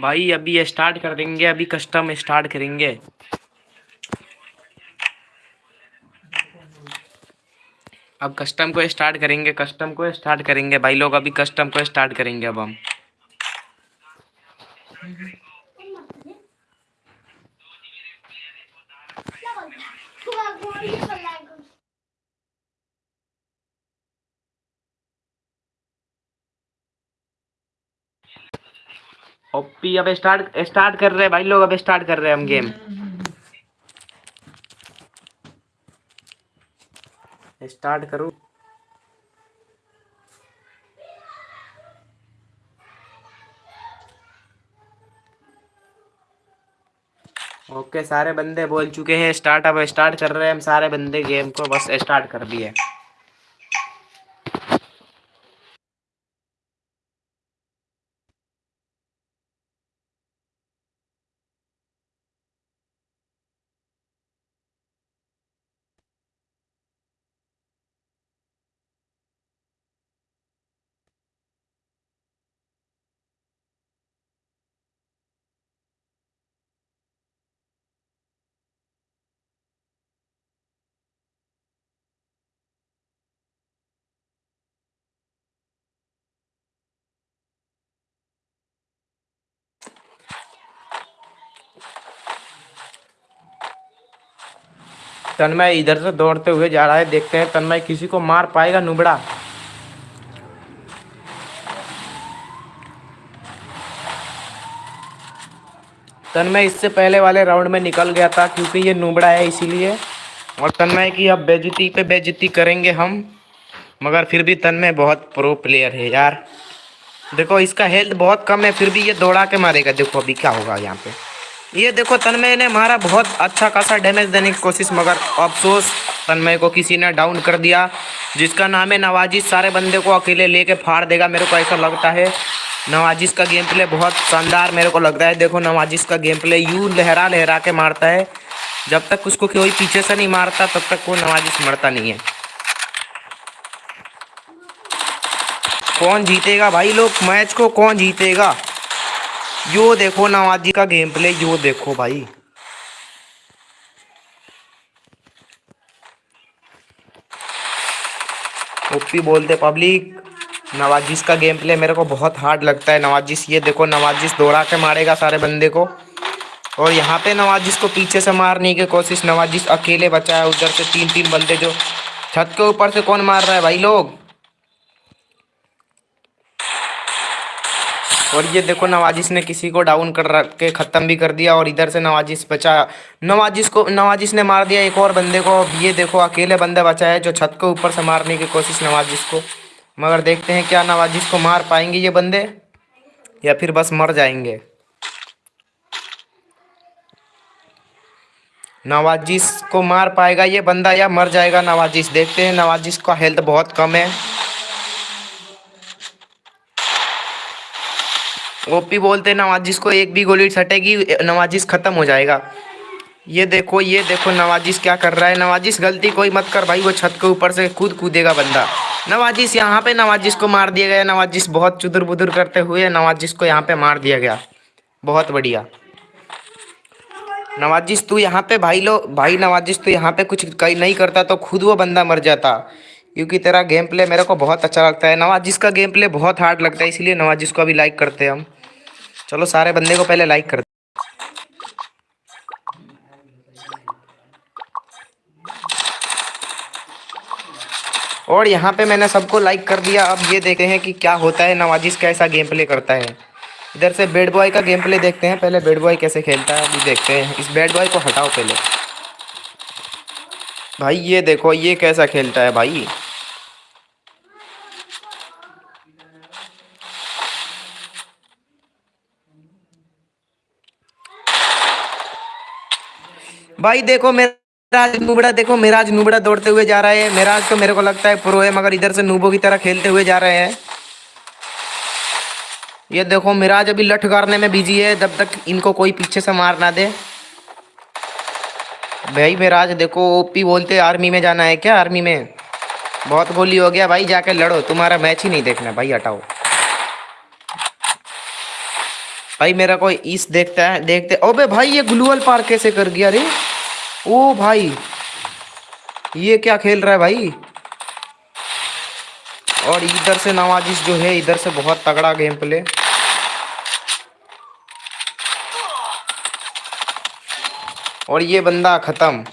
भाई, अभी स्टार्ट कर देंगे, अभी कस्टम स्टार्ट करेंगे। अब कस्टम को स्टार्ट करेंगे कस्टम को स्टार्ट करेंगे। भाई लोग, अभी कस्टम को स्टार्ट करेंगे अब हम। ओपी, अब स्टार्ट स्टार्ट कर रहे हैं। भाई लोग, अब स्टार्ट कर रहे हैं हम गेम स्टार्ट करूँ। ओके, सारे बंदे बोल चुके हैं, स्टार्ट, अब स्टार्ट कर रहे हैं हम सारे बंदे गेम को, बस स्टार्ट कर दिए। तन्मय इधर से दौड़ते हुए जा रहा है। देखते हैं तन्मय किसी को मार पाएगा नुबड़ा। तन्मय इससे पहले वाले राउंड में निकल गया था क्योंकि ये नुबड़ा है इसीलिए। और तन्मय की अब बेजती पे बेजती करेंगे हम, मगर फिर भी तन्मय बहुत प्रो प्लेयर है यार। देखो, इसका हेल्थ बहुत कम है, फिर भी ये दौड़ा के मारेगा। देखो, अभी क्या होगा यहाँ पे। ये देखो, तन्मय ने मारा बहुत अच्छा खासा डैमेज देने की कोशिश, मगर अफसोस, तन्मय को किसी ने डाउन कर दिया, जिसका नाम है नवाजिश सारे बंदे को अकेले लेके फाड़ देगा, मेरे को ऐसा लगता है। नवाजिश का गेम प्ले बहुत शानदार, मेरे को लगता है। देखो नवाजिश का गेम प्ले यूँ लहरा लहरा के मारता है। जब तक उसको कोई पीछे से नहीं मारता, तब तक वो नवाजिश मरता नहीं है। कौन जीतेगा भाई लोग? मैच को कौन जीतेगा? यो देखो नवाजी का गेम प्ले यो देखो भाई। ओपी बोलते पब्लिक नवाजिश का गेम प्ले मेरे को बहुत हार्ड लगता है। नवाजिश ये देखो नवाजिश दौड़ा के मारेगा सारे बंदे को। और यहाँ पे नवाजिश को पीछे से मारने की कोशिश नवाजिश अकेले बचा है। उधर से तीन तीन बंदे जो छत के ऊपर से कौन मार रहा है भाई लोग? और ये देखो नवाजिश ने किसी को डाउन कर के ख़त्म भी कर दिया और इधर से नवाजिश बचा। नवाजिश को नवाजिश ने मार दिया एक और बंदे को। ये देखो अकेले बंदा बचा है जो छत के ऊपर से मारने की कोशिश नवाजिश को। मगर देखते हैं क्या नवाजिश को मार पाएँगे ये बंदे, या फिर बस मर जाएँगे। नवाजिश को मार पाएगा ये बंदा या मर जाएगा नवाजिश। देखते हैं नवाजिश का हेल्थ बहुत कम है। ओपी बोलते, नवाजिश को एक भी गोली सटेगी, नवाजिश खत्म हो जाएगा। ये देखो ये देखो, नवाजिश क्या कर रहा है? नवाजिश, गलती कोई मत कर भाई, वो छत के ऊपर से कूद कूदेगा बंदा। नवाजिश यहाँ पे, नवाजिश को मार दिया गया। नवाजिश बहुत चुदुर बुदुर करते हुए नवाजिश को यहाँ पे मार दिया गया। बहुत बढ़िया। नवाजिश, तू यहाँ पे भाई लो, भाई नवाजिश, तू यहाँ पे कुछ कहीं नहीं करता तो खुद वो बंदा मर जाता। क्योंकि तेरा गेम प्ले मेरे को बहुत अच्छा लगता है। नवाजिश का गेम प्ले बहुत हार्ड लगता है, इसलिए नवाजिश को अभी लाइक करते हैं हम। चलो सारे बंदे को पहले लाइक कर और यहाँ पे मैंने सबको लाइक कर दिया। अब ये देखते हैं कि क्या होता है। नवाजिश कैसा गेम प्ले करता है। इधर से बैड बॉय का गेम प्ले देखते हैं। पहले बैड बॉय कैसे खेलता है, अभी देखते हैं। इस बैड बॉय को हटाओ पहले। भाई, ये देखो, ये कैसा खेलता है भाई। भाई देखो, मेरे नुबड़ा, देखो मेराज नुबड़ा दौड़ते हुए जा रहा है। मेराज तो मेरे को लगता है प्रो है, मगर इधर से नूबो की तरह खेलते हुए जा रहे हैं। ये देखो मिराज अभी लठ करने में बिज़ी है। जब तक इनको कोई पीछे से मार ना दे। भाई मिराज देखो ओपी बोलते आर्मी में जाना है क्या? आर्मी में। बहुत गोली हो गया। भाई, जाके लड़ो। तुम्हारा मैच ही नहीं देखना। भाई, हटाओ। भाई, मेरा कोई इस देखता है, देखते ओबे भाई, ये ग्लूअल पार कैसे कर गया रे? ओ भाई, ये क्या खेल रहा है भाई? और इधर से नवाजिश जो है, इधर से बहुत तगड़ा गेम प्ले और ये बंदा खत्म।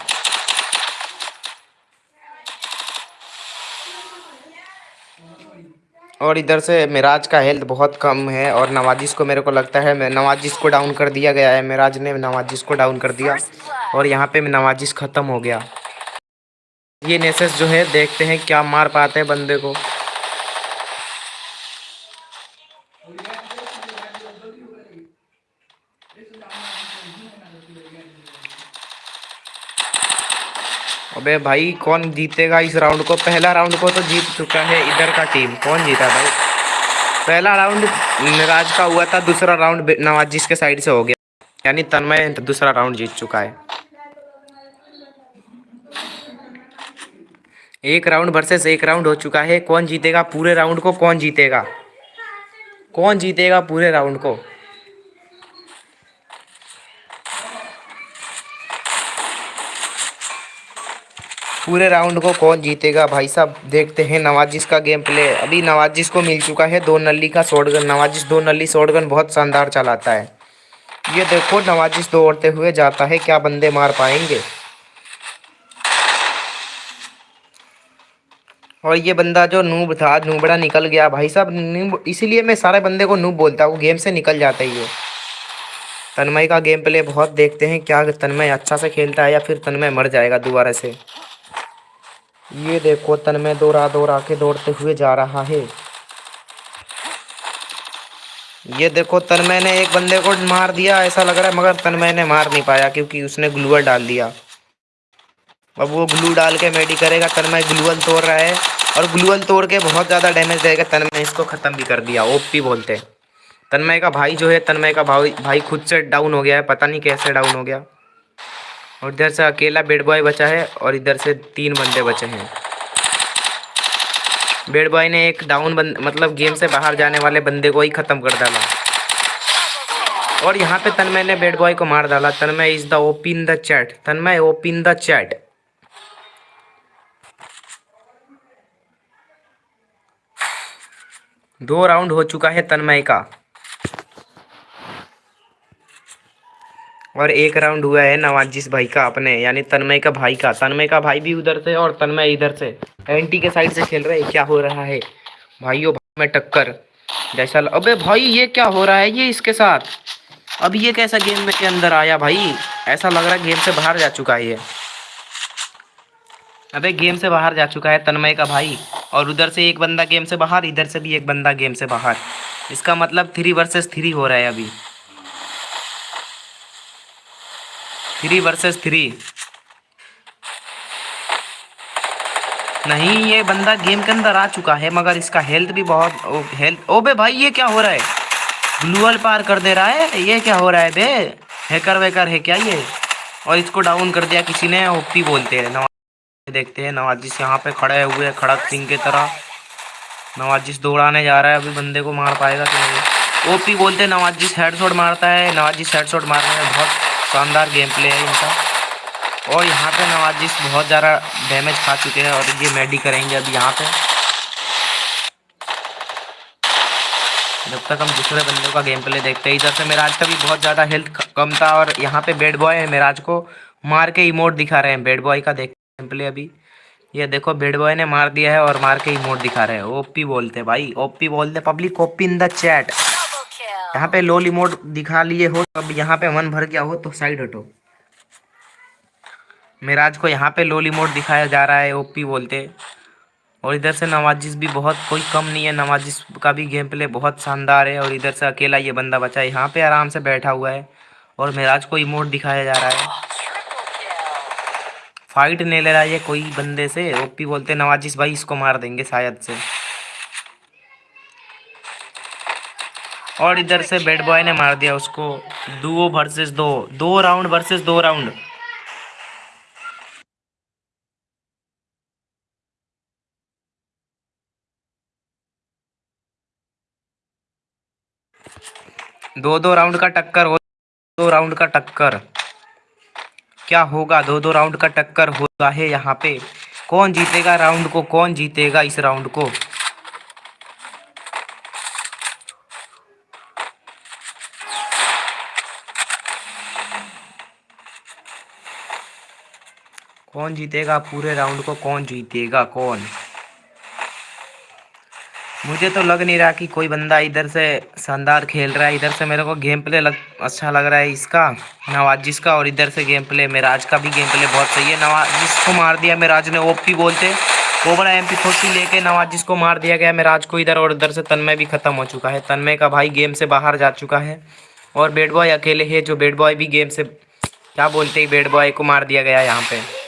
और इधर से मिराज का हेल्थ बहुत कम है और नवाजिश को मेरे को लगता है, मैं नवाजिश को डाउन कर दिया गया है। मिराज ने नवाजिश को डाउन कर दिया और यहाँ पे नवाजिश ख़त्म हो गया। ये नेसेस जो है, देखते हैं क्या मार पाते हैं बंदे को। अबे भाई, कौन जीतेगा इस राउंड को? पहला राउंड को तो जीत चुका है इधर का टीम कौन जीता भाई? पहला राउंड मिराज का हुआ था, दूसरा राउंड नवाजिश के साइड से हो गया। यानी तन्मय दूसरा राउंड जीत चुका है। एक राउंड वर्सेस एक राउंड हो चुका है। कौन जीतेगा? पूरे राउंड को कौन जीतेगा? कौन जीतेगा पूरे राउंड को? पूरे राउंड को कौन जीतेगा? भाई साहब, देखते हैं नवाजिश का गेम प्ले। अभी नवाजिश को मिल चुका है दो नली का शॉटगन। नवाजिश दो नली शॉटगन बहुत शानदार चलाता है। ये देखो नवाजिश दौड़ते हुए जाता है, क्या बंदे मार पाएँगे? और ये बंदा जो नूब था, नूबड़ा निकल गया। भाई साहब, नूब, इसीलिए मैं सारे बंदे को नूब बोलता हूँ, गेम से निकल जाता ही है तन्मय का गेम प्ले बहुत देखते हैं, क्या तन्मय अच्छा से खेलता है या फिर तन्मय मर जाएगा दोबारा से। ये देखो तन्मय दौड़ा दौड़ा के दौड़ते हुए जा रहा है। ये देखो तन्मय ने एक बंदे को मार दिया, ऐसा लग रहा है, मगर तन्मय ने मार नहीं पाया, क्योंकि उसने ग्लूअर डाल दिया। अब वो ग्लू डाल के मेडी करेगा तन्मय ग्लूअल तोड़ रहा है, और ग्लूअल तोड़ के बहुत ज़्यादा डैमेज देगा तन्मय इसको ख़त्म भी कर दिया ओपी बोलते। तन्मय का भाई जो है तन्मय का भाई भाई खुद से डाउन हो गया है, पता नहीं कैसे डाउन हो गया। और इधर से अकेला बेड बॉय बचा है और इधर से तीन बंदे बचे हैं। बेड बॉय ने एक डाउन बंद मतलब गेम से बाहर जाने वाले बंदे को ही ख़त्म कर डाला। और यहाँ पे तन्मय ने बेड बॉय को मार डाला। Tanmay is the OP in the chat Tanmay OP in the chat दो राउंड हो चुका है तन्मय का। और एक राउंड हुआ है नवाजिश भाई का अपने, यानी तन्मय का भाई का। तन्मय का भाई भी उधर से और तन्मय इधर से। एंटी के साइड से खेल रहे क्या हो रहा है? भाइयों, भाई में टक्कर। जैसा अबे भाई, ये क्या हो रहा है? ये इसके साथ। अब ये कैसा गेम में के अंदर आया भाई? ऐसा लग रहा है गेम से बाहर जा चुका है ये। अबे गेम से बाहर जा चुका है तन्मय का भाई। और उधर से एक बंदा गेम से बाहर, इधर से भी एक बंदा गेम से बाहर। इसका मतलब थ्री वर्सेस थ्री हो रहा है अभी। Three versus three. नहीं ये बंदा गेम के अंदर आ चुका है मगर इसका हेल्थ भी बहुत ओ, हेल्थ ओबे भाई ये क्या हो रहा है? ग्लूअल पार कर दे रहा है? ये क्या हो रहा है बे? हैकर वैकर है क्या ये? और इसको डाउन कर दिया किसी ने ओपी बोलते हैं नवाज़ देखते हैं नवाजिश यहाँ पे खड़े हुए खड़क सिंह की तरह। नवाजिश दौड़ाने जा रहा है अभी बंदे को मार पाएगा कि नहीं? ओपी बोलते नवाजिश हेडशॉट मारता है नवाजिश हेडशॉट मारने में बहुत शानदार गेम प्ले है इनका। और यहाँ पे नवाजिश बहुत ज़्यादा डैमेज खा चुके हैं और ये मेडी करेंगे अभी यहाँ पे। जब तक हम दूसरे बंदे का गेम प्ले देखते हैं, इधर से मेराज का भी बहुत ज़्यादा हेल्थ कम था और यहाँ पे बेड बॉय है मेराज को मार के इमोट दिखा रहे हैं। बेड बॉय का देख गेम प्ले अभी। ये देखो बेड बॉय ने मार दिया है और मार के इमोट दिखा रहे हैं। ओपी बोलते भाई ओपी बोलते public OP in the chat. यहाँ पे लो इमोट दिखा लिए हो, अब यहाँ पे मन भर गया हो तो साइड हटो मेराज को यहाँ पे लोली मोड दिखाया जा रहा है ओपी बोलते। और इधर से नवाजिश भी बहुत, कोई कम नहीं है नवाजिश का भी गेम प्ले बहुत शानदार है, और इधर से अकेला ये बंदा बचा है। यहाँ पे आराम से बैठा हुआ है, और मेराज को इमोट दिखाया जा रहा है। फाइट नहीं ले रहा है कोई बंदे से ओपी बोलते नवाजिश भाई इसको मार देंगे शायद से। और इधर से बैड बॉय ने मार दिया उसको। दो वर्सेस दो। दो राउंड वर्सेस दो राउंड दो दो राउंड का टक्कर हो दो राउंड का टक्कर। क्या होगा? दो दो राउंड का टक्कर होगा है यहाँ पे। कौन जीतेगा राउंड को? कौन जीतेगा इस राउंड को? कौन जीतेगा? पूरे राउंड को कौन जीतेगा? कौन? मुझे तो लग नहीं रहा कि कोई बंदा इधर से शानदार खेल रहा है। इधर से मेरे को गेम प्ले लग अच्छा लग रहा है इसका, नवाजिश का, और इधर से गेम प्ले, मेराज का भी गेम प्ले बहुत सही है। नवाजिश को मार दिया मेराज ने, ओपी बोलते। कोबरा एम पी फोर्टी लेके नवाजिश को मार दिया गया। मेराज को इधर और इधर से तन्मय भी खत्म हो चुका है। तन्मय का भाई गेम से बाहर जा चुका है। और बेड बॉय अकेले है, जो बेड बॉय भी गेम से, क्या बोलते हैं बेड बॉय को मार दिया गया यहाँ पे।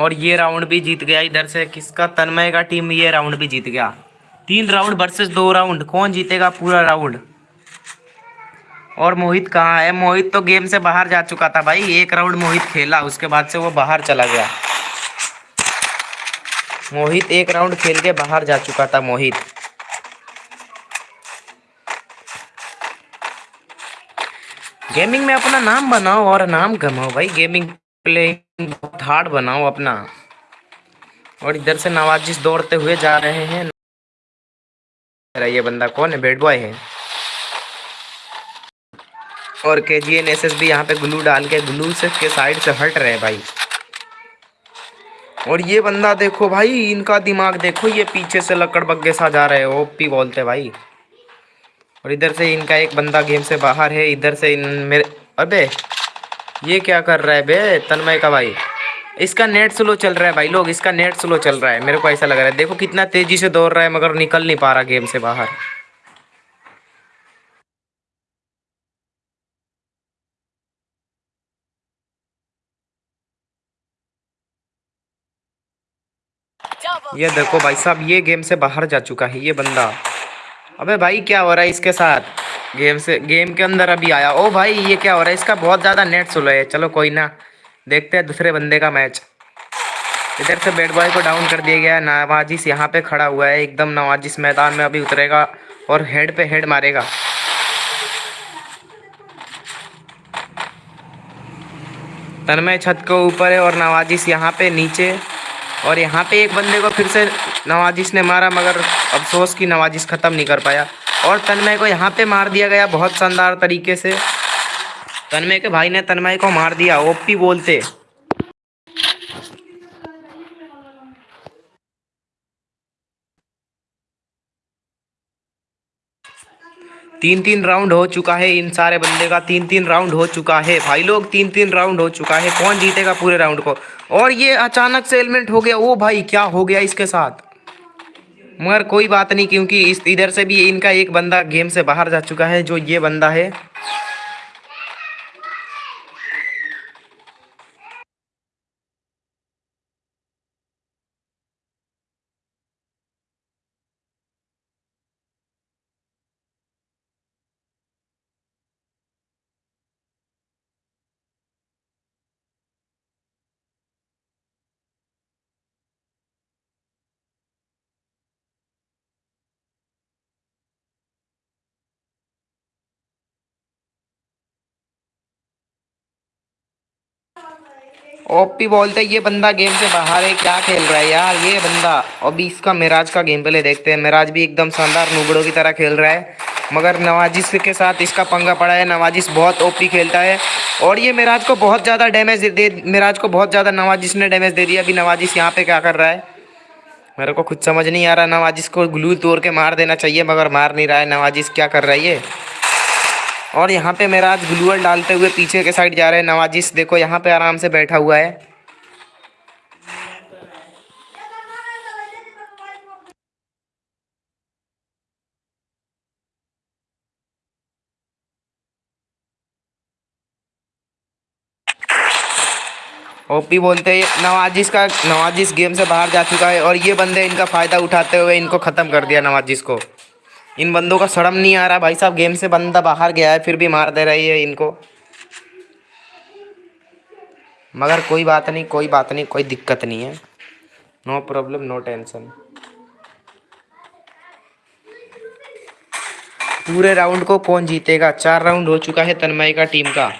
और ये राउंड भी जीत गया इधर से। किसका? तन्मय का टीम ये राउंड भी जीत गया। तीन राउंड वर्सेस दो राउंड। कौन जीतेगा पूरा राउंड? और मोहित कहाँ है? मोहित तो गेम से बाहर जा चुका था भाई। एक राउंड मोहित खेला, उसके बाद से वो बाहर चला गया। मोहित एक राउंड खेल के बाहर जा चुका था, मोहित। गेमिंग में अपना नाम बनाओ और नाम कमाओ भाई। गेमिंग प्लेइंग बहुत हार्ड बनाओ अपना। और इधर से नवाजिश दौड़ते हुए जा रहे हैं। ये बंदा कौन है? बेड बॉय है। और K G N S S भी यहाँ पे ग्लू डाल के ग्लू से के साइड से हट रहे हैं भाई। और ये बंदा देखो भाई, इनका दिमाग देखो, ये पीछे से लकड़ बग्गे सा जा रहे हैं ओपी बोलते भाई। और इधर से इनका एक बंदा गेम से बाहर है, इधर से इन मेरे अबे! ये क्या कर रहा है बे, तन्मय का भाई? इसका नेट स्लो चल रहा है भाई लोग, इसका नेट स्लो चल रहा है, मेरे को ऐसा लग रहा है। देखो कितना तेज़ी से दौड़ रहा है, मगर निकल नहीं पा रहा गेम से बाहर। ये देखो भाई साहब, ये गेम से बाहर जा चुका है, ये बंदा। अबे भाई, क्या हो रहा है इसके साथ? गेम से गेम के अंदर अभी आया। ओ भाई, ये क्या हो रहा है? इसका बहुत ज़्यादा नेट स्लो है। चलो कोई ना, देखते हैं दूसरे बंदे का मैच इधर से बैट बॉय को डाउन कर दिया गया है। नवाजिश यहाँ पे खड़ा हुआ है। एकदम नवाजिश मैदान में अभी उतरेगा और हेड पे हेड मारेगा। तन्मय छत के ऊपर है और नवाजिश यहाँ पे नीचे और यहाँ पे एक बंदे को फिर से नवाजिश ने मारा, मगर अफसोस की नवाजिश ख़त्म नहीं कर पाया। और तन्मय को यहाँ पे मार दिया गया बहुत शानदार तरीके से। तन्मय के भाई ने तन्मय को मार दिया, ओपी बोलते। तीन तीन राउंड हो चुका है इन सारे बंदे का तीन तीन राउंड हो चुका है। भाई लोग तीन तीन राउंड हो चुका है। कौन जीतेगा पूरे राउंड को? और ये अचानक से एलिमेंट हो गया। ओ भाई, क्या हो गया इसके साथ? मगर कोई बात नहीं, क्योंकि इस इधर से भी इनका एक बंदा गेम से बाहर जा चुका है, जो ये बंदा है। ओपी बोलते ये बंदा गेम से बाहर है, क्या खेल रहा है यार, ये बंदा। अभी इसका मिराज का गेम प्ले देखते हैं। मिराज भी एकदम शानदार नुबड़ों की तरह खेल रहा है। मगर नवाजिश के साथ इसका पंगा पड़ा है। नवाजिश बहुत ओपी खेलता है। और ये मिराज को बहुत ज़्यादा डैमेज दे मिराज को बहुत ज़्यादा नवाजिश ने डैमेज दे दिया। अभी नवाजिश यहाँ पर क्या कर रहा है? मेरे को कुछ समझ नहीं आ रहा। नवाजिश को ग्लू तोड़ के मार देना चाहिए, मगर मार नहीं रहा है। नवाजिश क्या कर रहा है ये? और यहाँ पे मेरा आज ग्लूअल डालते हुए पीछे के साइड जा रहे हैं। नवाजिस देखो, यहाँ पे आराम से बैठा हुआ है। ओपी बोलते हैं नवाजिश का नवाजिश गेम से बाहर जा चुका है और ये बंदे इनका फ़ायदा उठाते हुए इनको ख़त्म कर दिया नवाजिस को। इन बंदों का शर्म नहीं आ रहा भाई साहब, गेम से बंदा बाहर गया है, फिर भी मार दे रही है इनको। मगर कोई बात नहीं, कोई बात नहीं, कोई दिक्कत नहीं है। नो प्रॉब्लम नो टेंशन पूरे राउंड को कौन जीतेगा? चार राउंड हो चुका है तन्मय का टीम का।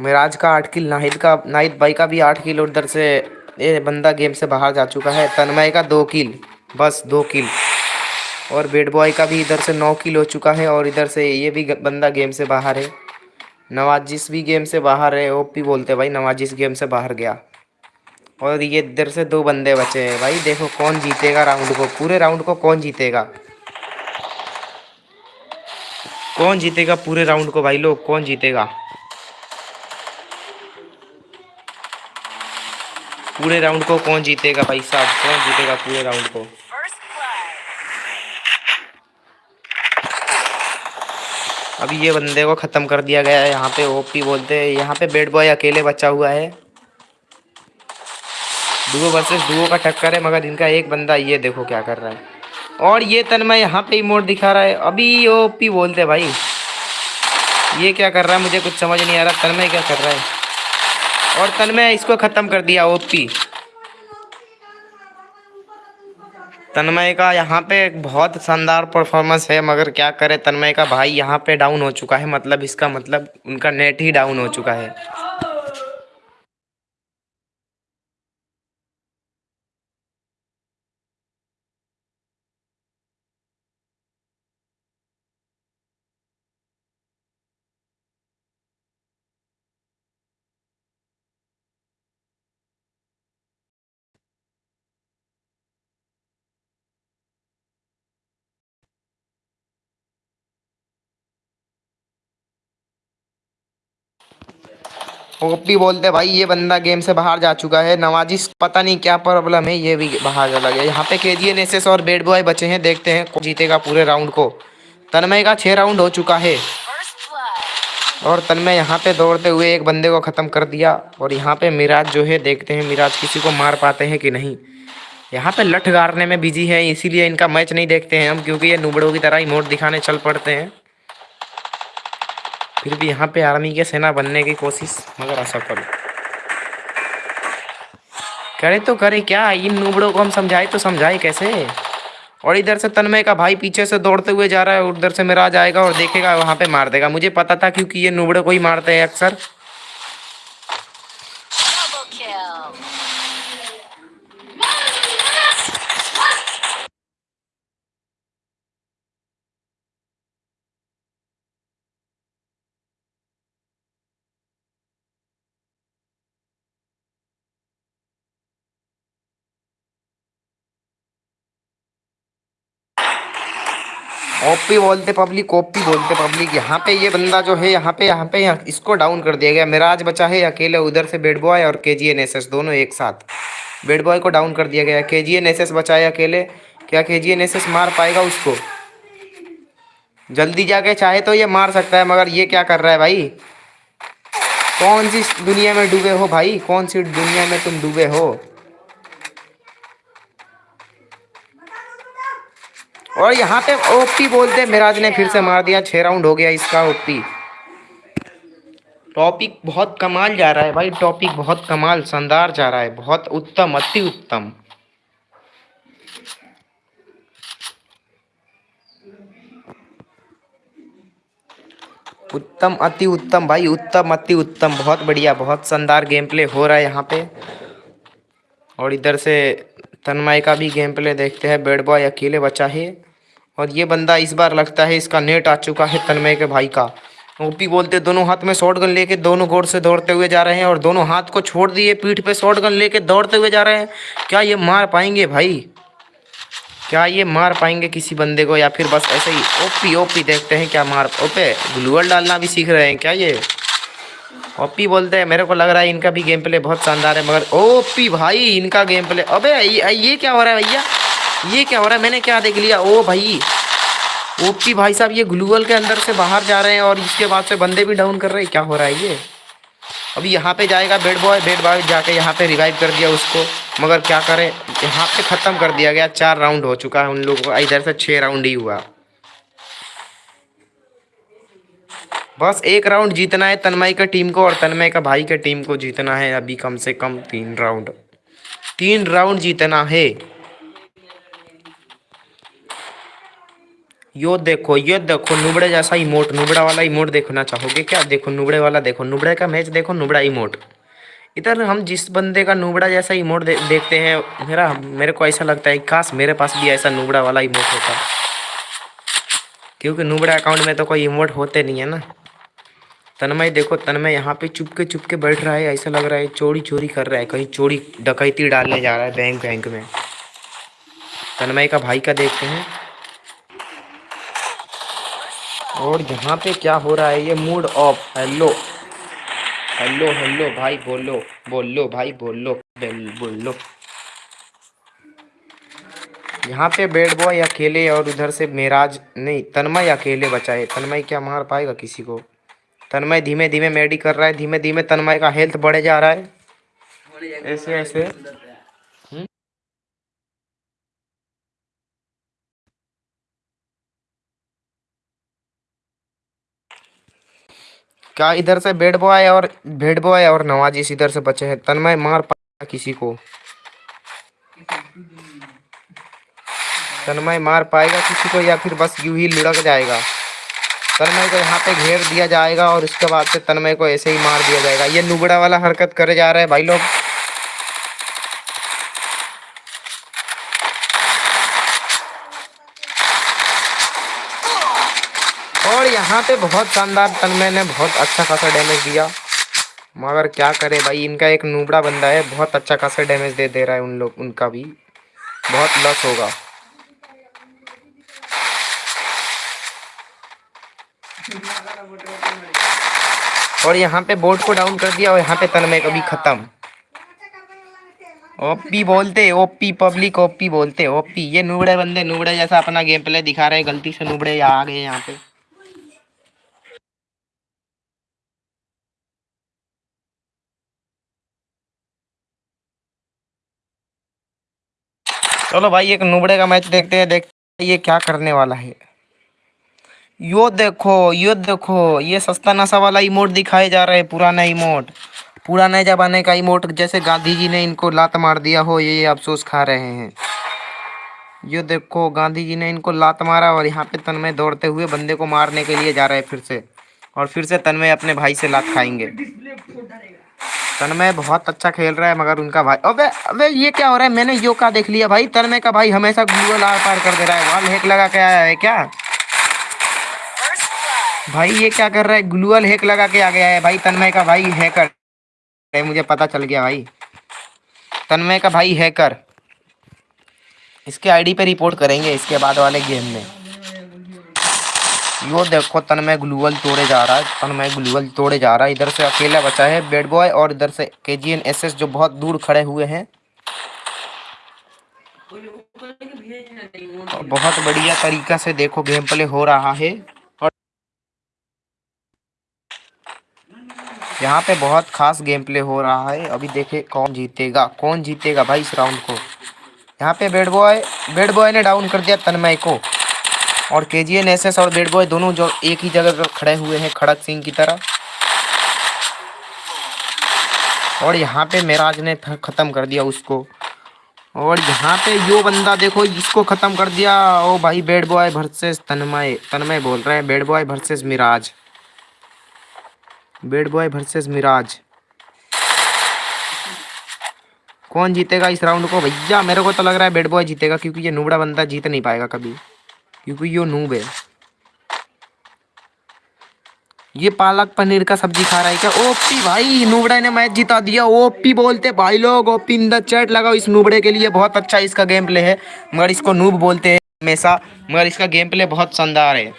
मिराज का आठ किल, नाहिद का, नाहिद भाई का भी आठ किल उधर से ये बंदा गेम से बाहर जा चुका है। तन्मय का दो किल। बस दो किल। और बेड बॉय का भी इधर से नौ किल हो चुका है और इधर से ये भी बंदा गेम से बाहर है। नवाजिस भी गेम से बाहर है ओपी बोलते भाई नवाजिस गेम से बाहर गया। और ये इधर से दो बंदे बचे हैं। भाई, देखो कौन जीतेगा राउंड को। पूरे राउंड को कौन जीतेगा? कौन जीतेगा पूरे राउंड को? भाई, लोग, कौन जीतेगा? पूरे राउंड को कौन जीतेगा भाई साहब? कौन जीतेगा पूरे राउंड को. अभी ये बंदे को ख़त्म कर दिया गया है, यहाँ पे ओपी बोलते हैं। यहाँ पे बेड बॉय अकेले बचा हुआ है। डुओ वर्सेस डुओ का टक्कर है, मगर इनका एक बंदा ये देखो क्या कर रहा है। और ये तन्मय यहाँ पे इमोट दिखा रहा है। अभी ओपी बोलते भाई। ये क्या कर रहा है? मुझे कुछ समझ नहीं आ रहा। तन्मय क्या कर रहा है? और तन्मय इसको ख़त्म कर दिया ओपी तन्मय का यहाँ पे बहुत शानदार परफॉर्मेंस है, मगर क्या करे, तन्मय का भाई यहाँ पे डाउन हो चुका है मतलब इसका मतलब उनका नेट ही डाउन हो चुका है। ओपी बोलते, भाई, ये बंदा गेम से बाहर जा चुका है। नवाजिश पता नहीं क्या प्रॉब्लम है, ये भी बाहर चला गया यहाँ पे के केजीएन एसएस और बेड बॉय बचे हैं, देखते हैं जीतेगा पूरे राउंड को। तन्मय का छः राउंड हो चुका है। और तन्मय यहाँ पे दौड़ते हुए एक बंदे को ख़त्म कर दिया। और यहाँ पे मिराज जो है, देखते हैं मिराज किसी को मार पाते हैं कि नहीं। यहाँ पे लठ गाड़ने में बिज़ी है, इसीलिए इनका मैच नहीं देखते हैं हम, क्योंकि ये नुबड़ों की तरह ही मोट दिखाने चल पड़ते हैं। फिर भी यहाँ पे आर्मी के सेना बनने की कोशिश, मगर असफल करे। तो करे, क्या इन नूबड़ों को हम समझाए तो समझाए कैसे? और इधर से तन्मय का भाई पीछे से दौड़ते हुए जा रहा है, उधर से मेरा आ जाएगा और देखेगा, वहाँ पे मार देगा। मुझे पता था क्योंकि ये नूबड़े को ही मारते हैं अक्सर। ओपी बोलते पब्लिक ओपी बोलते पब्लिक यहाँ पे ये बंदा जो है, यहाँ पे यहाँ पे, यहाँ इसको डाउन कर दिया गया। मिराज बचा है, अकेले उधर से बेड बॉय और K G N S S दोनों एक साथ। बेड बॉय को डाउन कर दिया गया। के जी एन एस एस बचा है अकेले। क्या के जी एन एस एस मार पाएगा उसको? जल्दी जाके चाहे तो ये मार सकता है, मगर ये क्या कर रहा है भाई? कौन सी दुनिया में डूबे हो भाई? कौन सी दुनिया में तुम डूबे हो? और यहाँ पे ओपी बोलते मिराज ने फिर से मार दिया। छह राउंड हो गया इसका ओपी। टॉपिक बहुत कमाल जा रहा है भाई। टॉपिक बहुत कमाल, शानदार जा रहा है। बहुत उत्तम, अति उत्तम। उत्तम, अति उत्तम भाई। उत्तम, अति उत्तम। बहुत बढ़िया, बहुत शानदार गेम प्ले हो रहा है यहाँ पे। और इधर से तन्मय का भी गेम प्ले देखते हैं। बेड बॉय अकेले बचा है। और ये बंदा इस बार लगता है इसका नेट आ चुका है तन्मय के भाई का। ओपी बोलते, दोनों हाथ में शॉट गन लेके दोनों गोर से दौड़ते हुए जा रहे हैं और दोनों हाथ को छोड़ दिए, पीठ पे शॉट गन लेके दौड़ते हुए जा रहे हैं। क्या ये मार पाएँगे भाई? क्या ये मार पाएँगे किसी बंदे को या फिर बस ऐसे ही? ओपी ओपी, देखते हैं क्या मार, ओपे, ग्लूअल डालना भी सीख रहे हैं क्या ये? ओपी बोलते हैं, मेरे को लग रहा है इनका भी गेम प्ले बहुत शानदार है, मगर ओपी भाई, इनका गेम प्ले अबे ये क्या हो रहा है भैया? ये क्या हो रहा है? मैंने क्या देख लिया? ओ भाई, ओपी भाई साहब, ये ग्लूअल के अंदर से बाहर जा रहे हैं और इसके बाद से बंदे भी डाउन कर रहे हैं। क्या हो रहा है ये? अभी यहाँ पे जाएगा बेड बॉय बेड बॉय जाके यहाँ पे रिवाइव कर दिया उसको। मगर क्या करें? यहाँ पे ख़त्म कर दिया गया। चार राउंड हो चुका है उन लोगों का। इधर से छः राउंड ही हुआ। बस एक राउंड जीतना है तन्मय का टीम को और तन्मय का भाई के टीम को जीतना है। अभी कम से कम तीन राउंड तीन राउंड जीतना है। यो देखो ये देखो नुबड़े जैसा इमोट नुबड़ा वाला इमोट देखना चाहोगे क्या? देखो नुबड़े वाला देखो नुबड़े का मैच देखो नुबड़ा इमोट। इधर हम जिस बंदे का नुबड़ा जैसा इमोट दे, देखते हैं मेरा मेरे को ऐसा लगता है काश मेरे पास भी ऐसा नुबड़ा वाला इमोट होता। क्योंकि नुबड़ा अकाउंट में तो कोई इमोट होते नहीं है ना। तन्मय देखो तन्मय यहाँ पे चुपके चुपके बैठ रहा है ऐसा लग रहा है चोरी चोरी कर रहा है कहीं चोरी डकैती डालने जा रहा है बैंक बैंक में। तन्मय का भाई का देखते हैं। और यहाँ पे क्या हो रहा है? ये mood off hello hello hello भाई बोलो बोलो भाई बोलो बोलो यहाँ पे बैड बॉय अकेले और उधर से मेराज नहीं तन्मय अकेले बचा है. तन्मय क्या मार पाएगा किसी को? तन्मय धीमे धीमे मेडी कर रहा है. धीमे धीमे तन्मय का हेल्थ बढ़े जा रहा है. ऐसे ऐसे. क्या इधर से बेड बॉय और बेड बॉय और नवाजिश इधर से बचे हैं। तन्मय, मार पाएगा किसी को। तन्मय, मार पाएगा किसी को या फिर बस यूँ ही लुढ़क जाएगा? तन्मय को यहाँ पे घेर दिया जाएगा और उसके बाद से तन्मय को ऐसे ही मार दिया जाएगा। ये नुबड़ा वाला हरकत करे जा रहा है भाई लोग और यहाँ पे बहुत शानदार तन्मय ने बहुत अच्छा खासा डैमेज दिया। मगर क्या करे भाई, इनका एक नूबड़ा बंदा है, बहुत अच्छा खासा डैमेज दे दे रहा है उन लोग, उनका भी। बहुत लॉस होगा। और यहाँ पे बोर्ड को डाउन कर दिया और यहाँ पे तन्मय कभी खत्म। ओपी बोलते ओपी पब्लिक ओपी बोलते ओपी ये नूबड़े बंदे, नूबड़े जैसा अपना गेम प्ले दिखा रहे हैं, गलती से नुबड़े आ गए यहाँ पे। चलो भाई, एक नुबड़े का मैच देखते हैं देखते हैं ये क्या करने वाला है। यो देखो यो देखो, ये सस्ता नशा वाला इमोट दिखाए जा रहा है, पुराना इमोट। पुराने जमाने का इमोट, जैसे गांधी जी ने इनको लात मार दिया हो, ये अफसोस खा रहे हैं। यो देखो, गांधी जी ने इनको लात मारा और यहाँ पे तन्मय दौड़ते हुए बंदे को मारने के लिए जा रहे हैं फिर से। और फिर से तन्मय अपने भाई से लात खाएँगे। तन्मय बहुत अच्छा खेल रहा है, मगर उनका भाई अबे अबे, ये क्या हो रहा है? मैंने यो का देख लिया भाई। तन्मय का भाई हमेशा ग्लूअल आर पार कर दे रहा है। वाल हेक लगा के आया है क्या? भाई, ये क्या कर रहा है? ग्लूअल हेक लगा के आ गया है भाई। तन्मय का भाई हैकर। है मुझे पता चल गया भाई। तन्मय का भाई हैकर। इसके आईडी पे रिपोर्ट करेंगे इसके बाद वाले गेम में। यो देखो तन्मय ग्लूअल तोड़े जा रहा है तन्मय ग्लूअल तोड़े जा रहा है। इधर से अकेला बचा है बेड बॉय और इधर से के जी एन एस एस जो बहुत दूर खड़े हुए हैं। और बहुत बढ़िया तरीका से देखो गेम प्ले हो रहा है। और यहाँ पे बहुत खास गेम प्ले हो रहा है। अभी देखे कौन जीतेगा कौन जीतेगा भाई इस राउंड को। यहाँ पे बेड बॉय बेड बॉय ने डाउन कर दिया तन्मय को। और K G N S S और बेड बॉय दोनों जो एक ही जगह पर खड़े हुए हैं, खड़क सिंह की तरह। और यहाँ पे मेराज ने खत्म कर दिया उसको। और यहाँ पे यो बंदा देखो, इसको खत्म कर दिया। ओ भाई bad boy versus Tanmay. Tanmay बोल रहे हैं bad boy versus Miraj. Bad boy versus Miraj. कौन जीतेगा इस राउंड को? भैया, मेरे को तो लग रहा है बेड बॉय जीतेगा, क्योंकि ये नुबड़ा बंदा जीत नहीं पाएगा कभी। क्योंकि यो नूब है। ये पालक पनीर का सब्ज़ी खा रहा है क्या? ओपी भाई, नूबड़े ने मैच जिता दिया। ओपी बोलते, भाई लोग, ओपी इन द चैट लगाओ इस नूबड़े के लिए। बहुत अच्छा इसका गेम प्ले है। मगर इसको नूब बोलते हैं हमेशा। मगर इसका गेम प्ले बहुत शानदार है।